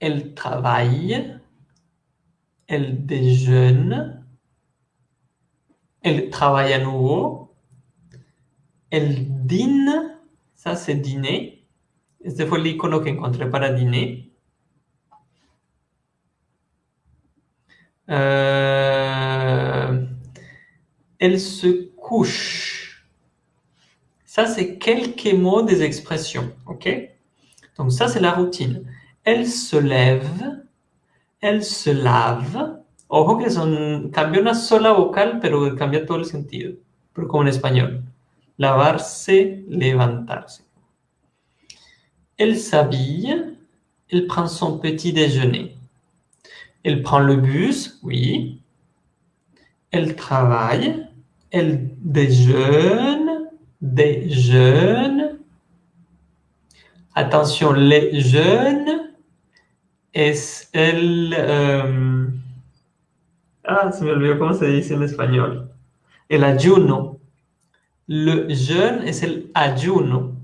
Elle travaille, elle déjeune, elle travaille à nouveau, elle dîne, ça c'est dîner. Este fue el icono que encontré para dîner. Euh, elle se couche. Ça, c'est quelques mots des expressions, ok? Donc ça, c'est la routine. Elle se lève, elle se lave. Ojo que son, cambia una sola vocal, pero cambia todo el sentido, pero como en español. Lavarse, levantarse. Elle s'habille, elle prend son petit déjeuner. Elle prend le bus, oui. Elle travaille, elle déjeune, déjeune. Attention, les jeunes, es el... Um, ah, se me olvidó cómo se dice en español. El ayuno. Le jeûne es el ayuno.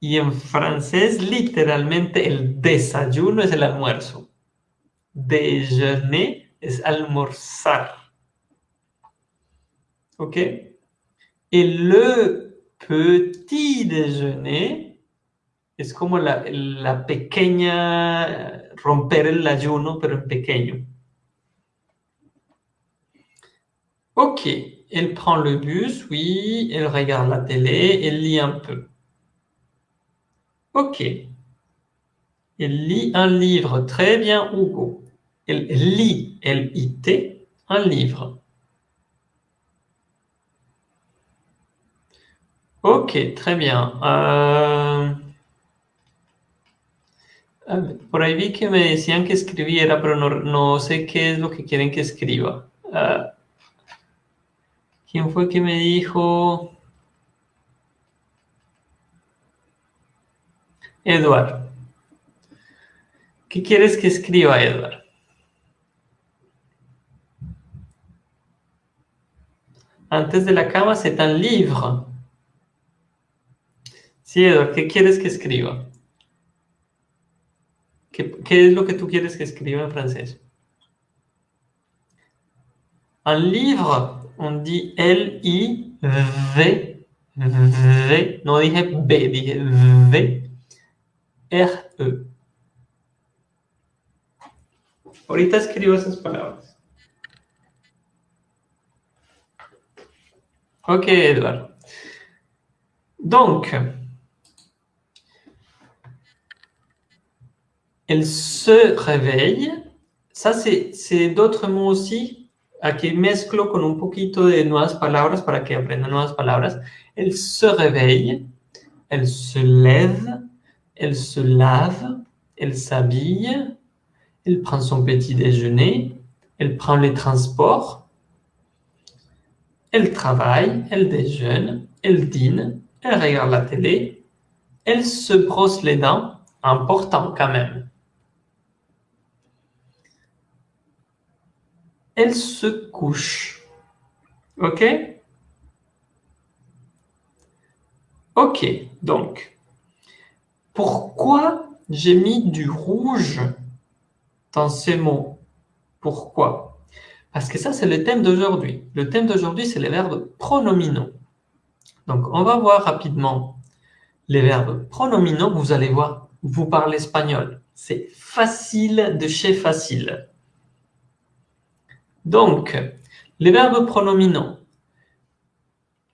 Y en francés, literalmente, el desayuno es el almuerzo. Déjeuner es almorzar. ¿Ok? Et le petit déjeuner es como la, la pequeña romper el ayuno, pero en pequeño? Ok, elle prend le bus, oui, elle regarde la télé, elle lit un peu. Ok. Elle lit un livre. Très bien, Hugo. Elle lit, L-I-T, un livre. Ok, très bien. Euh... Por ahí vi que me decían que escribiera, pero no, sé qué es lo que quieren que escriba. Uh, ¿Quién fue que me dijo? Edward. ¿Qué quieres que escriba, Edward? Antes de la cama, c'est un livre. Sí, Edward, ¿qué quieres que escriba? ¿Qué, ¿Qué, es lo que tú quieres que escriba en francés? Un livre, on dit L-I-V, V, no dije B, dije V, R-E. Ahorita escribo esas palabras. Ok, Edouard. Donc, elle se réveille. Ça, c'est d'autres mots aussi. Aquí mezclo con un poquito de nuevas palabras para que aprendan nuevas palabras. Elle se réveille. Elle se lève. Elle se lave. Elle s'habille. Elle prend son petit déjeuner. Elle prend les transports. Elle travaille, elle déjeune, elle dîne, elle regarde la télé, elle se brosse les dents, important quand même. Elle se couche. OK? OK, donc, pourquoi j'ai mis du rouge dans ces mots? Pourquoi? Parce que ça, c'est le thème d'aujourd'hui. Le thème d'aujourd'hui, c'est les verbes pronominaux. Donc, on va voir rapidement les verbes pronominaux. Vous allez voir, vous parlez espagnol. C'est facile de chez facile. Donc, les verbes pronominaux.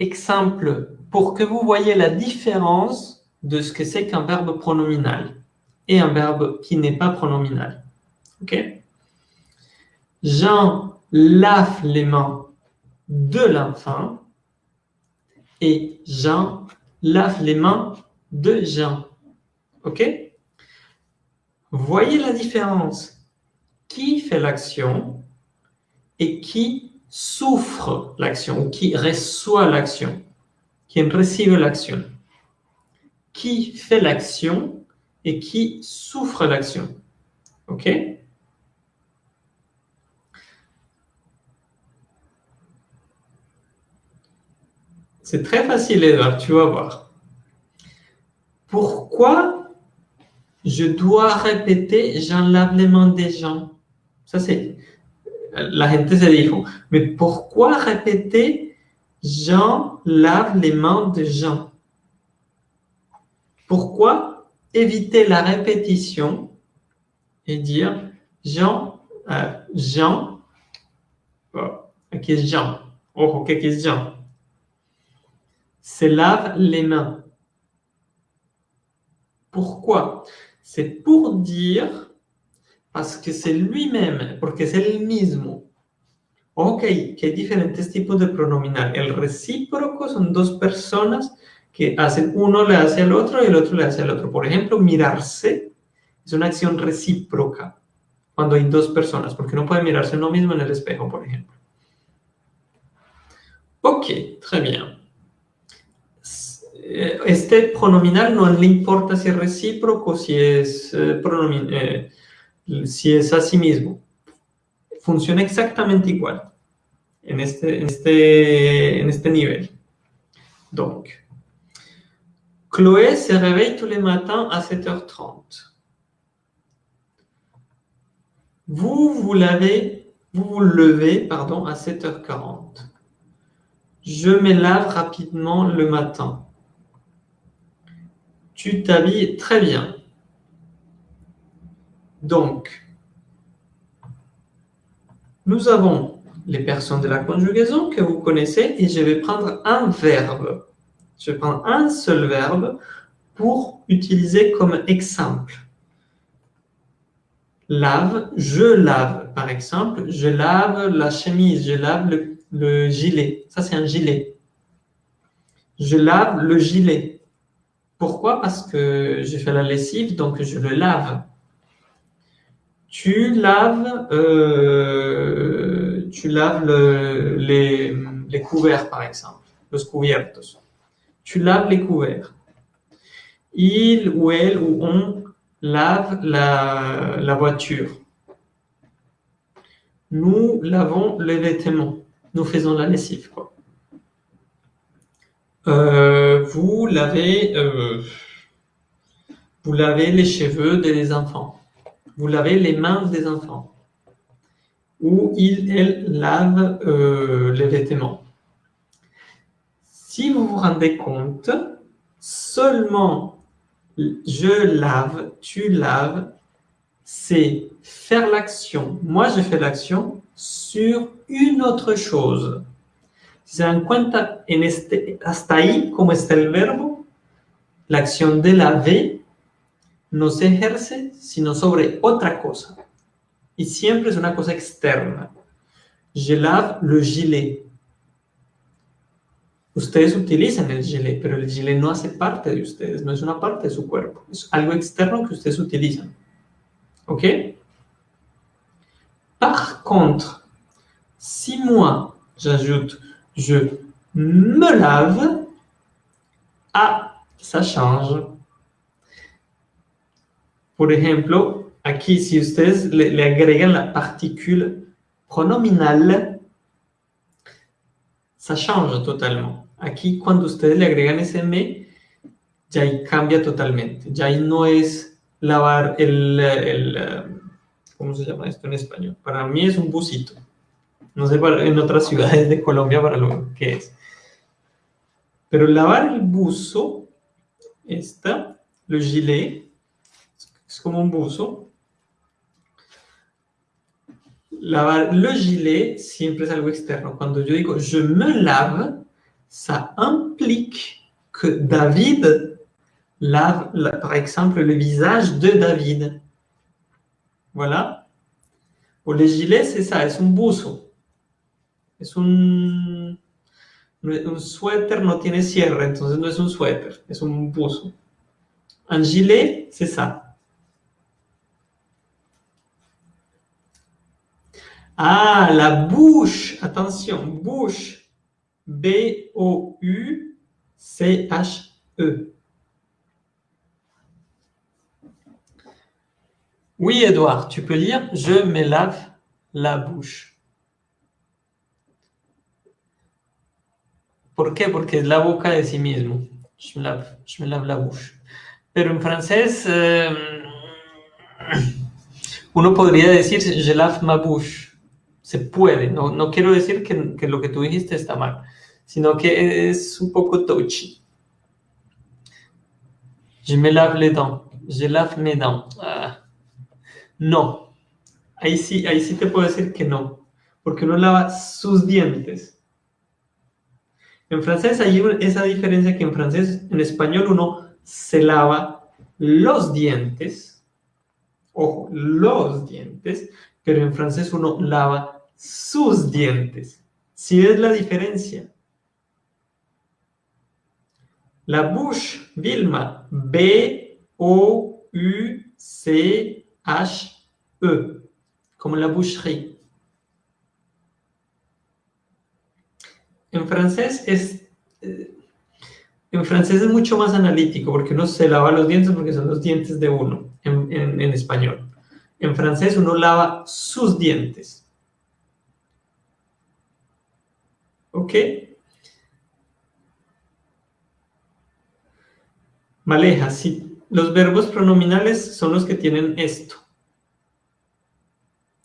Exemple, pour que vous voyez la différence de ce que c'est qu'un verbe pronominal et un verbe qui n'est pas pronominal. OK? Jean lave les mains de l'enfant et Jean lave les mains de Jean. OK? Voyez la différence. Qui fait l'action et qui souffre l'action qui reçoit l'action. Qui reçoit l'action? Qui fait l'action et qui souffre l'action? OK? C'est très facile, Edouard, tu vas voir. Pourquoi je dois répéter « j'en lave les mains des gens » Ça, c'est... La gente mais pourquoi répéter « Jean lave les mains de Jean » Pourquoi éviter la répétition et dire Jean, euh, Jean, oh, Jean, oh, qui Jean, se lave les mains. Pourquoi C'est pour dire, parce que c'est lui-même, porque es el mismo. Ok, que hay diferentes tipos de pronominal. El recíproco son dos personas que hacen, uno le hace al otro y el otro le hace al otro. Por ejemplo, mirarse es una acción recíproca cuando hay dos personas, porque no puede mirarse uno mismo en el espejo, por ejemplo. Ok, très bien. Este pronominal no le importa si es recíproco, si es, eh, eh, si es a sí mismo. Funciona exactamente igual en este, en este, en este nivel. Donc, Chloé se réveille tous les matins à 7h30. Vous, vous lavez, vous vous levez pardon, à 7h40. Je me lave rapidement le matin. Tu t'habilles très bien. Donc, nous avons les personnes de la conjugaison que vous connaissez et je vais prendre un verbe. Je prendre un seul verbe pour utiliser comme exemple. Lave, je lave, par exemple. Je lave la chemise, je lave le, gilet. Ça, c'est un gilet. Je lave le gilet. Pourquoi Parce que j'ai fait la lessive, donc je le lave. Tu laves, euh, tu laves les, couverts, par exemple. Tu laves les couverts. Il ou elle ou on lave la, voiture. Nous lavons les vêtements. Nous faisons la lessive. Euh, vous lavez, euh, vous lavez les cheveux des enfants. Vous lavez les mains des enfants. Ou il, elle lave euh, les vêtements. Si vous vous rendez compte, seulement je lave, tu laves, c'est faire l'action. Moi, je fais l'action sur une autre chose. Se dan cuenta, en este, hasta ahí, como está el verbo, la acción de laver no se ejerce sino sobre otra cosa. Y siempre es una cosa externa. Je lave le gilet. Ustedes utilizan el gilet, pero el gilet no hace parte de ustedes, no es una parte de su cuerpo. Es algo externo que ustedes utilizan. ¿Ok? Par contre, si moi, j'ajoute « je me lave », ah, ça change. Por ejemplo, aquí si ustedes le, le agregan la particule pronominal, ça change totalement. Aquí cuando ustedes le agregan ese me, ya ahí cambia totalmente. Ya ahí no es lavar el, el, ¿cómo se llama esto en español? Para mí es un busito. No sé en otras ciudades de Colombia para lo que es. Pero lavar el buzo, le gilet, es como un buzo. Lavar le gilet siempre es algo externo. Cuando yo digo je me lave, ça implique que David lave, par exemple, le visage de David. Voilà. Pour les gilets, c'est ça, es un buzo. Un, un suéter no tiene cierre, entonces no es un suéter, es un buzo. Un gilet, c'est ça. Ah, la bouche, attention, bouche. B-O-U-C-H-E. Oui, Edouard, tu peux lire « Je me lave la bouche ». ¿Por qué? Porque es la boca de sí mismo. Je me lave, je me lave la bouche. Pero en francés, eh, uno podría decir je lave ma bouche. Se puede. No, no quiero decir que, que lo que tú dijiste está mal, sino que es un poco touchy. Je me lave les dents. Je lave mes dents. Ah. No. Ahí sí, ahí sí te puedo decir que no. Porque uno lava sus dientes. En francés hay esa diferencia que en francés, en español uno se lava los dientes. Ojo, los dientes. Pero en francés uno lava sus dientes. ¿Sí es la diferencia? La bouche, Vilma, B-O-U-C-H-E, como la boucherie. En francés es... Eh, en francés es mucho más analítico porque uno se lava los dientes porque son los dientes de uno en, español. En francés uno lava sus dientes. ¿Ok? Maleja, sí. Los verbos pronominales son los que tienen esto.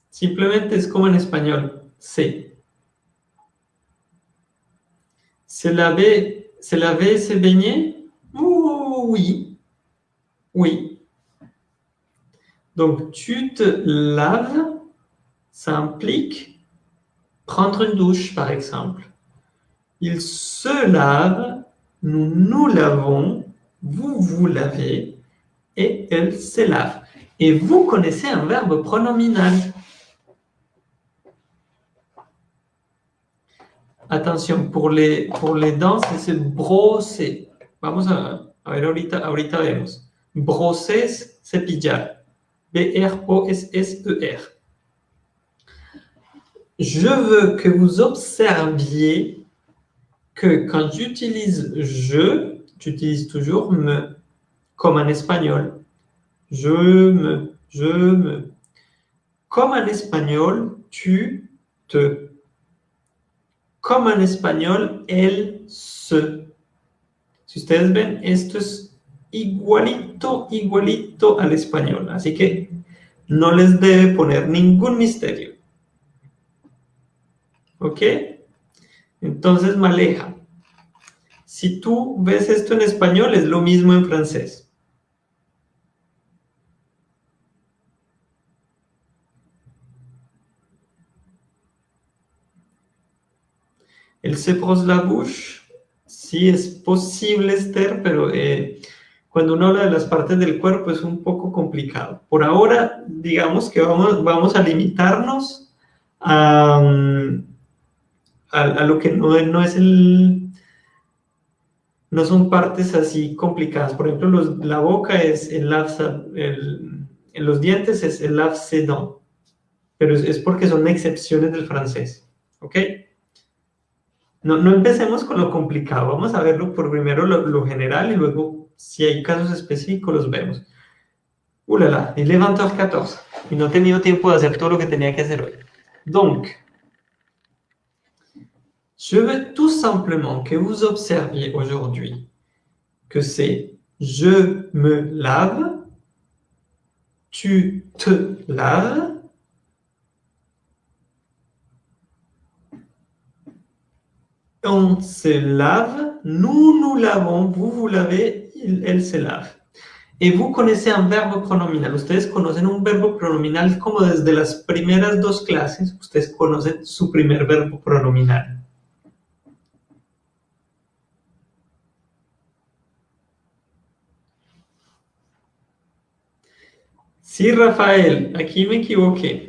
Simplemente es como en español, se. Se laver, se baigner? Oui. Oui. Donc, tu te laves, ça implique prendre une douche, par exemple. Il se lave, nous nous lavons, vous vous lavez et elle se lave. Et vous connaissez un verbe pronominal. Attention, pour les, dents, c'est brosser. Vamos a, a ver ahorita, ahorita vemos. Brosser, c'est pillar. B-R-O-S-S-E-R. Je veux que vous observiez que quand j'utilise « je », tu utilises toujours me, comme en espagnol. Je me, je me. Comme en espagnol, tu te. Comme en espagnol, elle se. Si ustedes ven, esto es igualito, igualito al español. Así que no les debe poner ningún misterio. ¿Ok? Entonces, maleja. Si tú ves esto en español, es lo mismo en francés. El brosse la bouche, sí es posible, Esther, pero eh, cuando uno habla de las partes del cuerpo es un poco complicado. Por ahora, digamos que vamos, vamos a limitarnos a, mm, lo que no, no es el, no son partes así complicadas. Por ejemplo, la boca es el el, los dientes es el sedon, pero es, porque son excepciones del francés, ¿ok? No, no, empecemos con lo complicado, vamos a verlo por primero lo, general y luego si hay casos específicos los vemos. ¡Ulala! Il est 20h14 y no he tenido tiempo de hacer todo lo que tenía que hacer hoy. Donc, Je veux tout simplement que vous observiez aujourd'hui que c'est je me lave, tu te laves, on se lave, nous nous lavons, vous vous lavez, elle se lave. Et vous connaissez un verbe pronominal. Ustedes conocen un verbo pronominal como desde las primeras dos clases. Ustedes conocen su primer verbo pronominal. Sí, Rafael, aquí me equivoqué.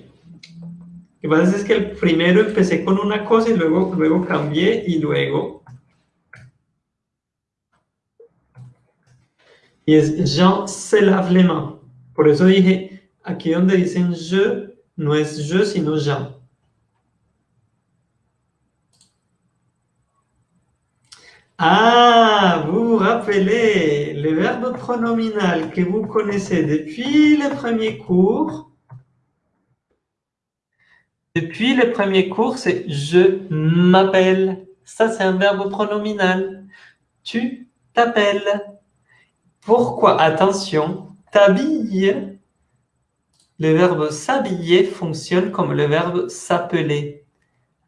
Que pasa es que el primero empecé con una cosa y luego, luego cambié y luego... Y es Jean se lave les mains. Por eso dije, aquí donde dicen je, no es je, sino Jean. Ah, vous vous rappelez le verbe pronominal que vous connaissez depuis le premier cours. Depuis le premier cours, c'est « je m'appelle Ça, c'est un verbe pronominal. Tu t'appelles. Pourquoi? Attention, t'habille. Le verbe s'habiller fonctionne comme le verbe s'appeler,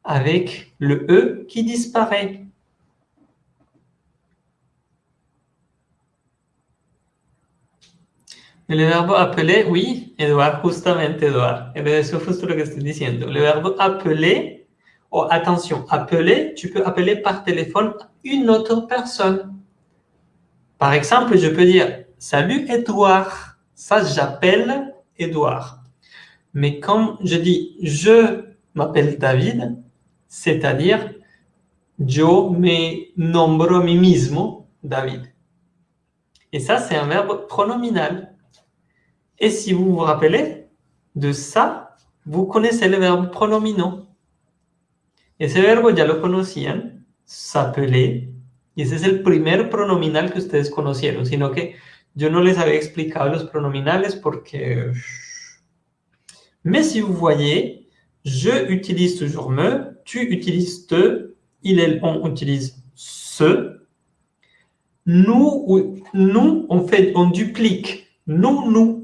avec le E qui disparaît. El verbo appeler, oui, Edouard, justamente Edouard. Es justo lo que estoy diciendo. Le verbe appeler, oh, attention, appeler, tu peux appeler par téléphone une autre personne. Par exemple, je peux dire « Salut Edouard ». Ça, j'appelle Edouard. Mais quand je dis « Je m'appelle David », c'est-à-dire « Yo me nombro mí mismo David ». Et ça, c'est un verbe pronominal. Et si vous vous rappelez de ça, vous connaissez le verbe pronomino. Ese verbo ya lo conocían, s'appeler, y ese es el primer pronominal que ustedes conocieron, sino que yo no les había explicado los pronominales porque... Mais si vous voyez, je utilise toujours me, tu utilises te, il, elle, on utilise ce. Nous, nous on, fait, on duplique. Nous, nous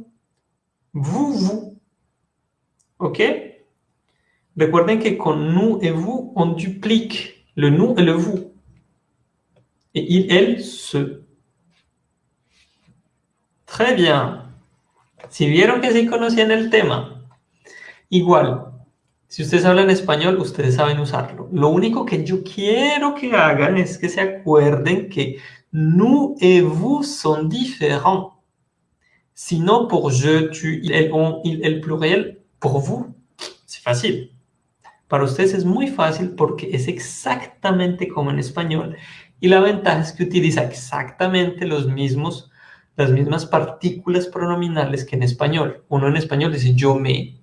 vous, vous. OK? Recuerden que con nous et vous, on duplique le nous et le vous. Et il, elle, se. Très bien. Si vieron que sí conocían el tema, igual, si ustedes hablan español, ustedes saben usarlo. Lo único que yo quiero que hagan es que se acuerden que nous et vous son différents. Sinon, pour je, tu, il, elle, on, el pour vous, c'est facile. Para ustedes es muy fácil porque es exactamente como en español. Y la ventaja es que utiliza exactamente los mismos, las mismas partículas pronominales que en español. Uno en español dice yo me,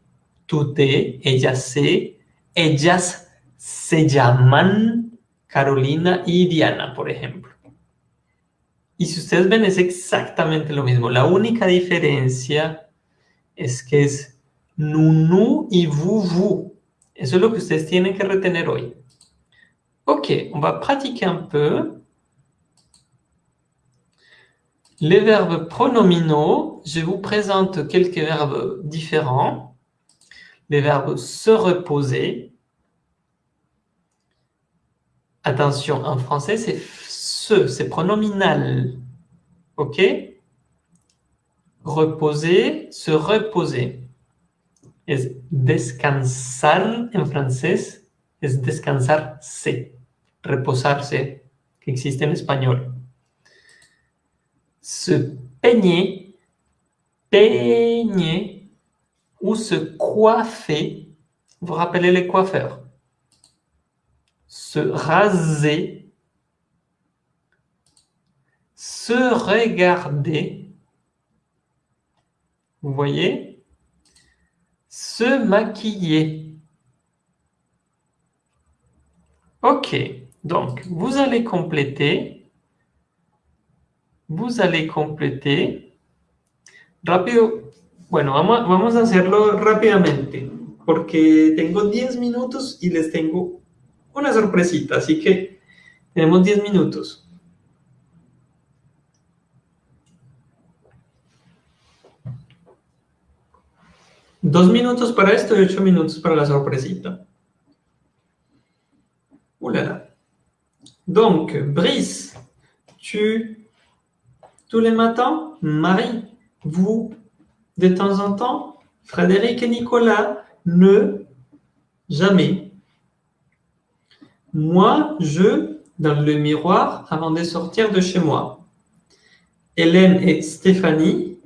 tú te, ella se, ellas se llaman Carolina y Diana, por ejemplo. Y si ustedes ven, es exactamente lo mismo. La única diferencia es que es nous, y vous. Eso es lo que ustedes tienen que retener hoy. Ok, on va pratiquer un peu. Les verbes pronominaux, je vous présente quelques verbes différents. Les verbes se reposer. Attention, en français, c'est se, c'est pronominal. OK Reposer, se reposer. Es descansar en francés, es descansarse, reposarse, que existe en español. Se peigner, peigner, ou se coiffer. Vous rappelez les coiffeurs. Se raser, se regarder. Vous voyez? Se maquiller. Ok, donc vous allez compléter. Vous allez compléter. Rápido. Bueno, vamos, vamos a hacerlo rápidamente, porque tengo 10 minutos y les tengo una sorpresita, así que tenemos 10 minutos. Dos minutos para esto y ocho minutos para la sorpresita. Oulala. Donc, Brice, tu, tous les matins, Marie, vous, de temps en temps, Frédéric et Nicolas, ne, jamais. Moi, je, dans le miroir, avant de sortir de chez moi. Hélène et Stéphanie,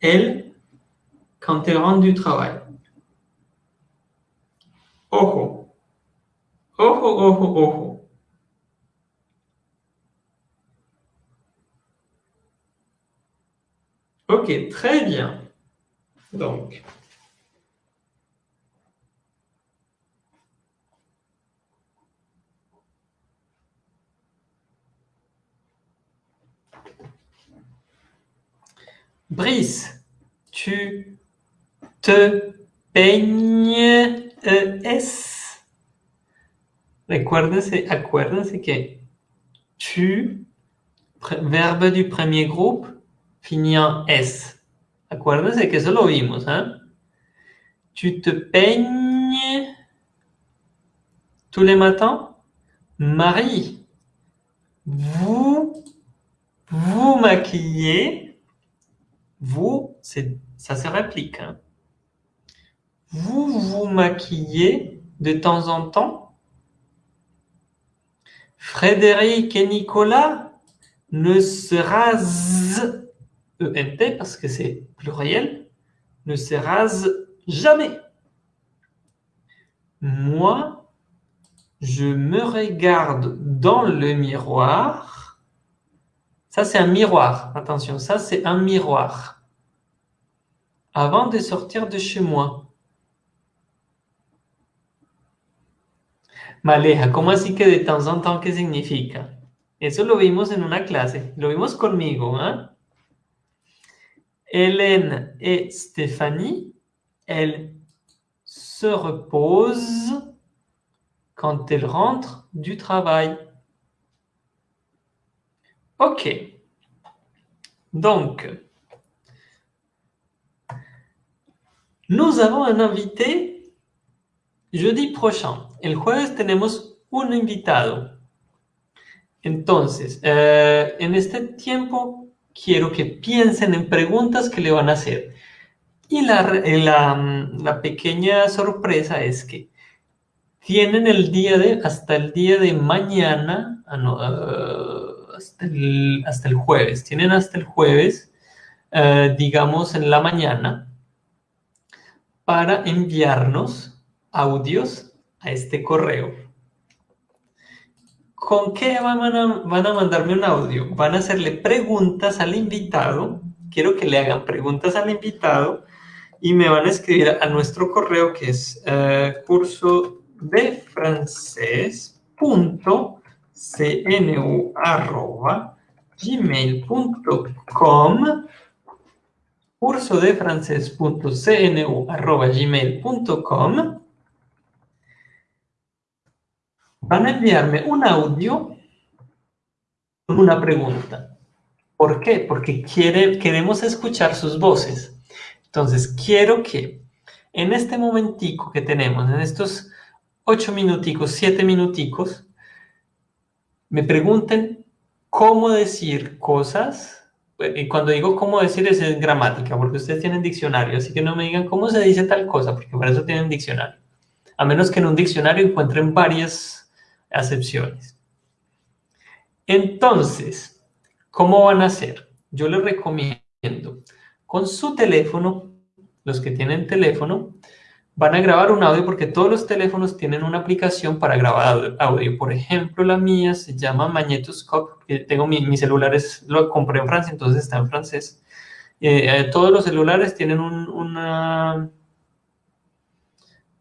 elles, quand elle rentre du travail. Ojo. Ojo, ojo, ojo. Ok, très bien. Donc, Brice, tu te peignes, ES. Recuérdense, acuérdense que tu, verbe du premier groupe, finit en S. Acuérdense que eso lo ¿eh? Tu te peignes tous les matins? Marie, vous vous maquillez. Vous, ça se réplique. Hein. Vous vous maquillez de temps en temps? Frédéric et Nicolas ne se rasent, ENT parce que c'est pluriel, ne se rasent jamais. Moi, je me regarde dans le miroir. Ça, c'est un miroir. Attention, ça, c'est un miroir. Avant de sortir de chez moi. Maleja, ¿cómo así que de temps en temps qué significa? Eso lo vimos en una clase, lo vimos conmigo. ¿eh? Hélène et Stéphanie, elles se reposent quand elles rentrent du travail. Ok. Donc, nous avons un invité jeudi prochain. El jueves tenemos un invitado. Entonces, eh, en este tiempo quiero que piensen en preguntas que le van a hacer. Y la, la pequeña sorpresa es que tienen el día de, hasta el día de mañana, ah, ah, hasta, el, jueves, tienen hasta el jueves, eh, digamos en la mañana, para enviarnos audios a este correo. ¿Con qué van a, van a mandarme un audio? Van a hacerle preguntas al invitado, quiero que le hagan preguntas al invitado, y me van a escribir a nuestro correo que es eh, curso de francés.cnu arroba gmail.com curso de francés.cnu arroba gmail.com van a enviarme un audio con una pregunta. ¿Por qué? Porque quiere, queremos escuchar sus voces. Entonces, quiero que en este momentico que tenemos, en estos ocho minuticos, siete minuticos, me pregunten cómo decir cosas. Y cuando digo cómo decir es en gramática, porque ustedes tienen diccionario, así que no me digan cómo se dice tal cosa, porque para eso tienen diccionario. A menos que en un diccionario encuentren varias acepciones. Entonces, ¿cómo van a hacer? Yo les recomiendo con su teléfono, los que tienen teléfono, van a grabar un audio porque todos los teléfonos tienen una aplicación para grabar audio. Por ejemplo, la mía se llama Magnetoscope. Tengo mi, mi celular, lo compré en Francia, entonces está en francés. Eh, eh, todos los celulares tienen una,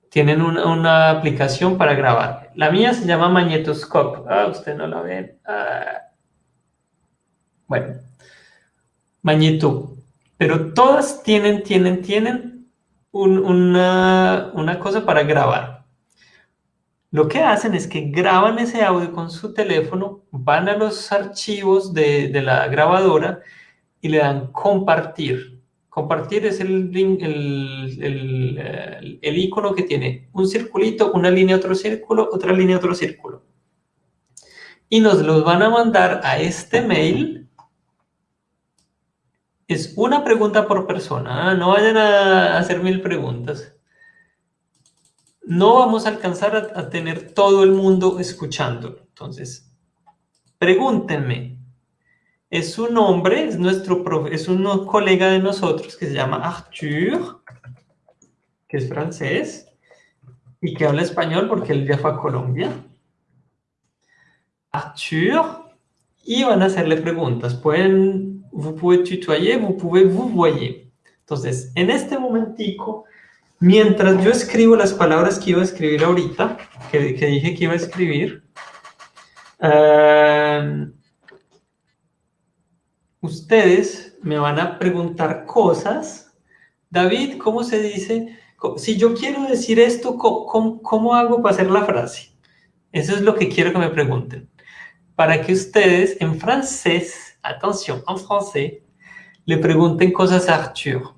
tienen una, aplicación para grabar. La mía se llama Magnetoscope. Ah, usted no la ven. Ah. Bueno, Magneto. Pero todas tienen, tienen, tienen una, una cosa para grabar. Lo que hacen es que graban ese audio con su teléfono, van a los archivos de, de la grabadora y le dan compartir. Compartir es el, el, el, icono que tiene un circulito, una línea, otro círculo, otra línea, otro círculo. Y nos los van a mandar a este mail es una pregunta por persona, ¿ah? no vayan a hacer mil preguntas. No vamos a alcanzar a, tener todo el mundo escuchando. Entonces, pregúntenme. Es un hombre, es, nuestro es un colega de nosotros que se llama Arthur, que es francés, y que habla español porque él ya fue a Colombia. Arthur, y van a hacerle preguntas. Pueden vous pouvez tutoyer, vous pouvez vous voyer. Entonces, en este momentico, mientras yo escribo las palabras que iba a escribir ahorita, que, dije que iba a escribir, eh, ustedes me van a preguntar cosas. David, ¿cómo se dice? Si yo quiero decir esto, ¿cómo, hago para hacer la frase? Eso es lo que quiero que me pregunten. Para que ustedes en francés, atención, en francés, le pregunten cosas a Arthur.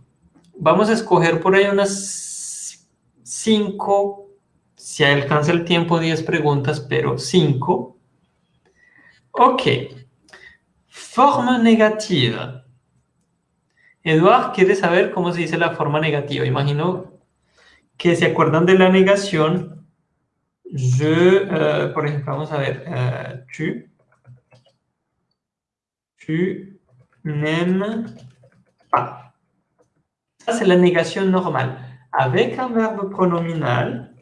Vamos a escoger por ahí unas cinco, si alcanza el tiempo, diez preguntas, pero cinco. Ok. Forma negativa. Eduard quiere saber cómo se dice la forma negativa. Imagino que se acuerdan de la negación. Je, uh, por ejemplo, vamos a ver, uh, tu, tu n'aimes pas. Ça, c'est la négation normale. Avec un verbe pronominal,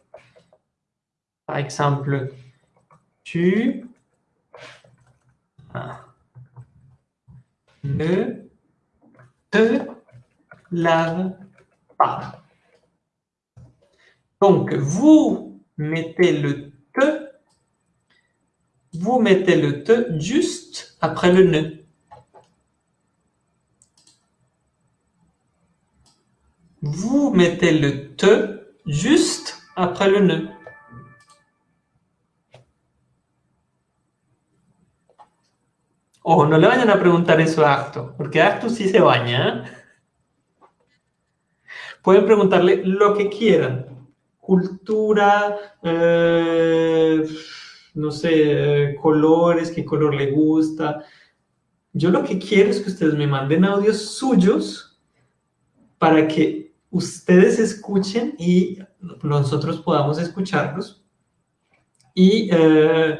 par exemple, tu ne te laves pas. Donc, vous mettez le te, vous mettez le te juste après le ne. Vous mettez le te juste après le ne. Ojo, no le vayan a preguntar eso a Acto, porque Acto sí se baña. ¿eh? Pueden preguntarle lo que quieran. Cultura, eh, no sé, colores, qué color le gusta. Yo lo que quiero es que ustedes me manden audios suyos para que ustedes escuchen y nosotros podamos escucharlos y, eh,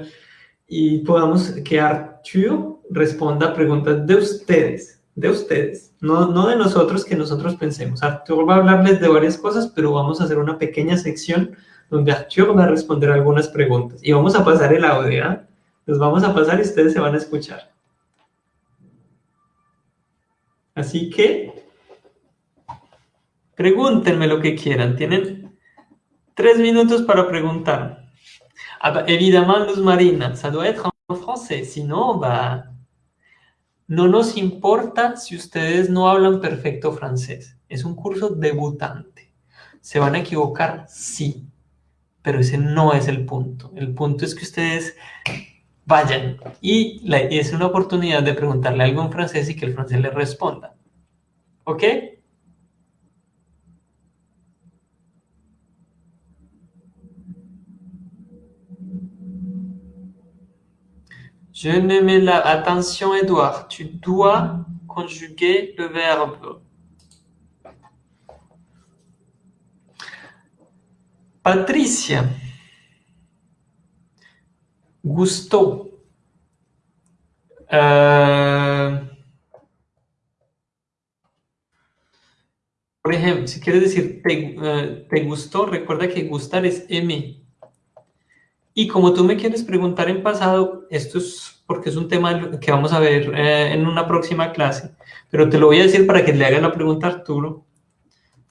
y podamos que Arthur responda preguntas de ustedes, de ustedes, no, no de nosotros que nosotros pensemos. Arturo va a hablarles de varias cosas, pero vamos a hacer una pequeña sección donde Arturo va a responder algunas preguntas. Y vamos a pasar el audio, ¿eh? Los vamos a pasar y ustedes se van a escuchar. Así que, pregúntenme lo que quieran. Tienen tres minutos para preguntar. Ah, évidemment, Luz Marina, ça doit être en français, sinon, bah, no nos importa si ustedes no hablan perfecto francés. Es un curso debutante. ¿Se van a equivocar? Sí. Pero ese no es el punto. El punto es que ustedes vayan y es una oportunidad de preguntarle algo en francés y que el francés le responda. ¿Ok? Je ne mets la... Attention, Edouard, tu dois conjuguer le verbe. Patricia. Gusto. Euh, por ejemplo, si quieres decir te, uh, te gustó, recuerda que gustar es aimer. Y como tú me quieres preguntar en pasado, esto es porque es un tema que vamos a ver eh, en una próxima clase, pero te lo voy a decir para que le hagas la pregunta a Arturo.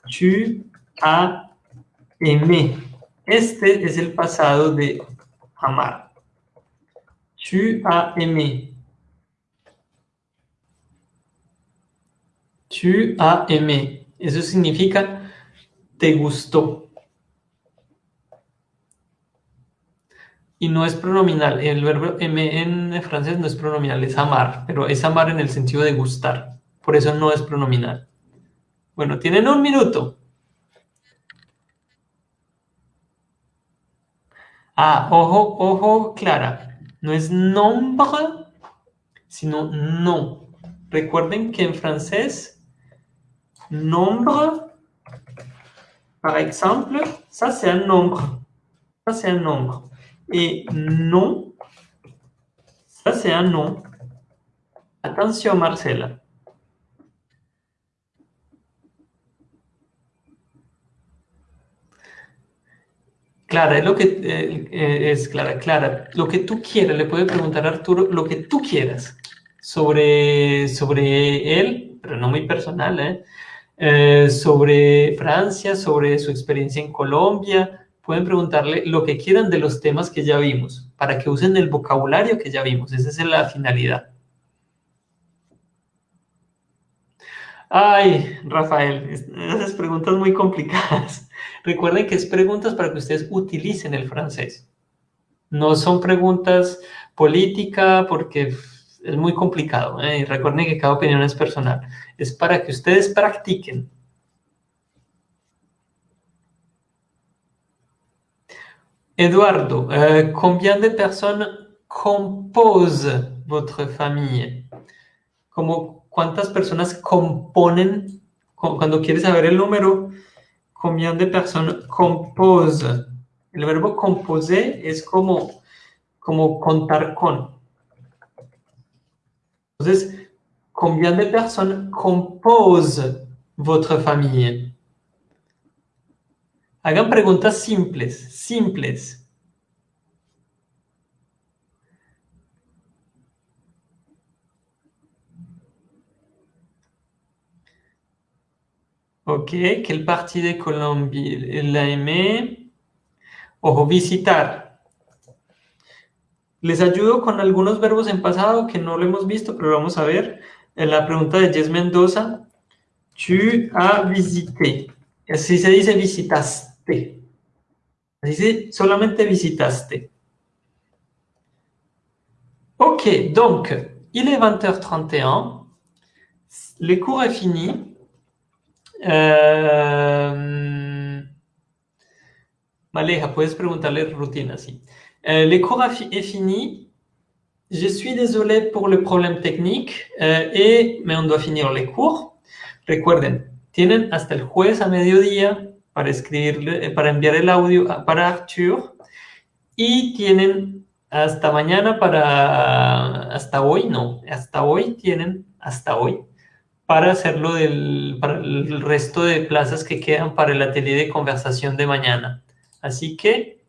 Tu as aimé. Este es el pasado de amar. Tu as aimé. Tu as aimé. Eso significa te gustó. Y no es pronominal. El verbo m en francés no es pronominal, es amar, pero es amar en el sentido de gustar. Por eso no es pronominal. Bueno, tienen un minuto. Ah, ojo, ojo, Clara. No es nombre, sino no. Recuerden que en francés, nombre, par exemple, ça c'est un nombre. Ça c'est un nombre. Et non, ça c'est un nom. Attention Marcela. Clara, es lo que eh, eh, es Clara, Clara, lo que tú quieras, le puedes preguntar a Arturo lo que tú quieras sobre, sobre él, pero no muy personal, ¿eh? eh sobre Francia, sobre su experiencia en Colombia, pueden preguntarle lo que quieran de los temas que ya vimos, para que usen el vocabulario que ya vimos. Esa es la finalidad. Ay, Rafael, esas preguntas muy complicadas. <laughs> Recuerden que es preguntas para que ustedes utilicen el francés. No son preguntas políticas porque es muy complicado. ¿eh? Recuerden que cada opinión es personal. Es para que ustedes practiquen. Eduardo, euh, combien de personnes composent votre famille? Como, ¿Cuántas personas componen? Cuando quieres saber el número, combien de personas composent? El verbo composer es como, como contar con. Entonces, combien de personnes composent votre famille? Hagan preguntas simples, simples. Ok, quel parti de Colombie la aimé? Ojo, visitar. Les ayudo con algunos verbos en pasado que no lo hemos visto, pero vamos a ver. En la pregunta de Jess Mendoza, tu as visité. Así se dice visitaste. Así solamente visitaste. Ok, donc, il est 20h31. Le cours est fini. Euh... Maleja, puedes preguntarle rutina, si. Euh, le cours est fini. Je suis désolé pour le problème technique, euh, et, mais on doit finir les cours. Recuerden, tienen hasta el jueves a mediodía para escribirle, eh, para enviar el audio para Arthur y tienen hasta mañana para, hasta hoy, no, hasta hoy tienen, hasta hoy, para hacerlo del, para el resto de plazas que quedan para el atelier de conversación de mañana. Así que,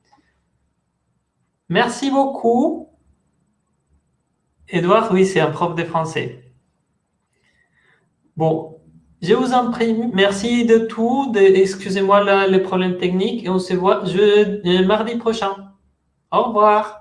merci beaucoup. Edouard, oui, c'est un prof de français. Bon, je vous en prie, merci de tout. Excusez-moi les problèmes techniques et on se voit je, mardi prochain. Au revoir.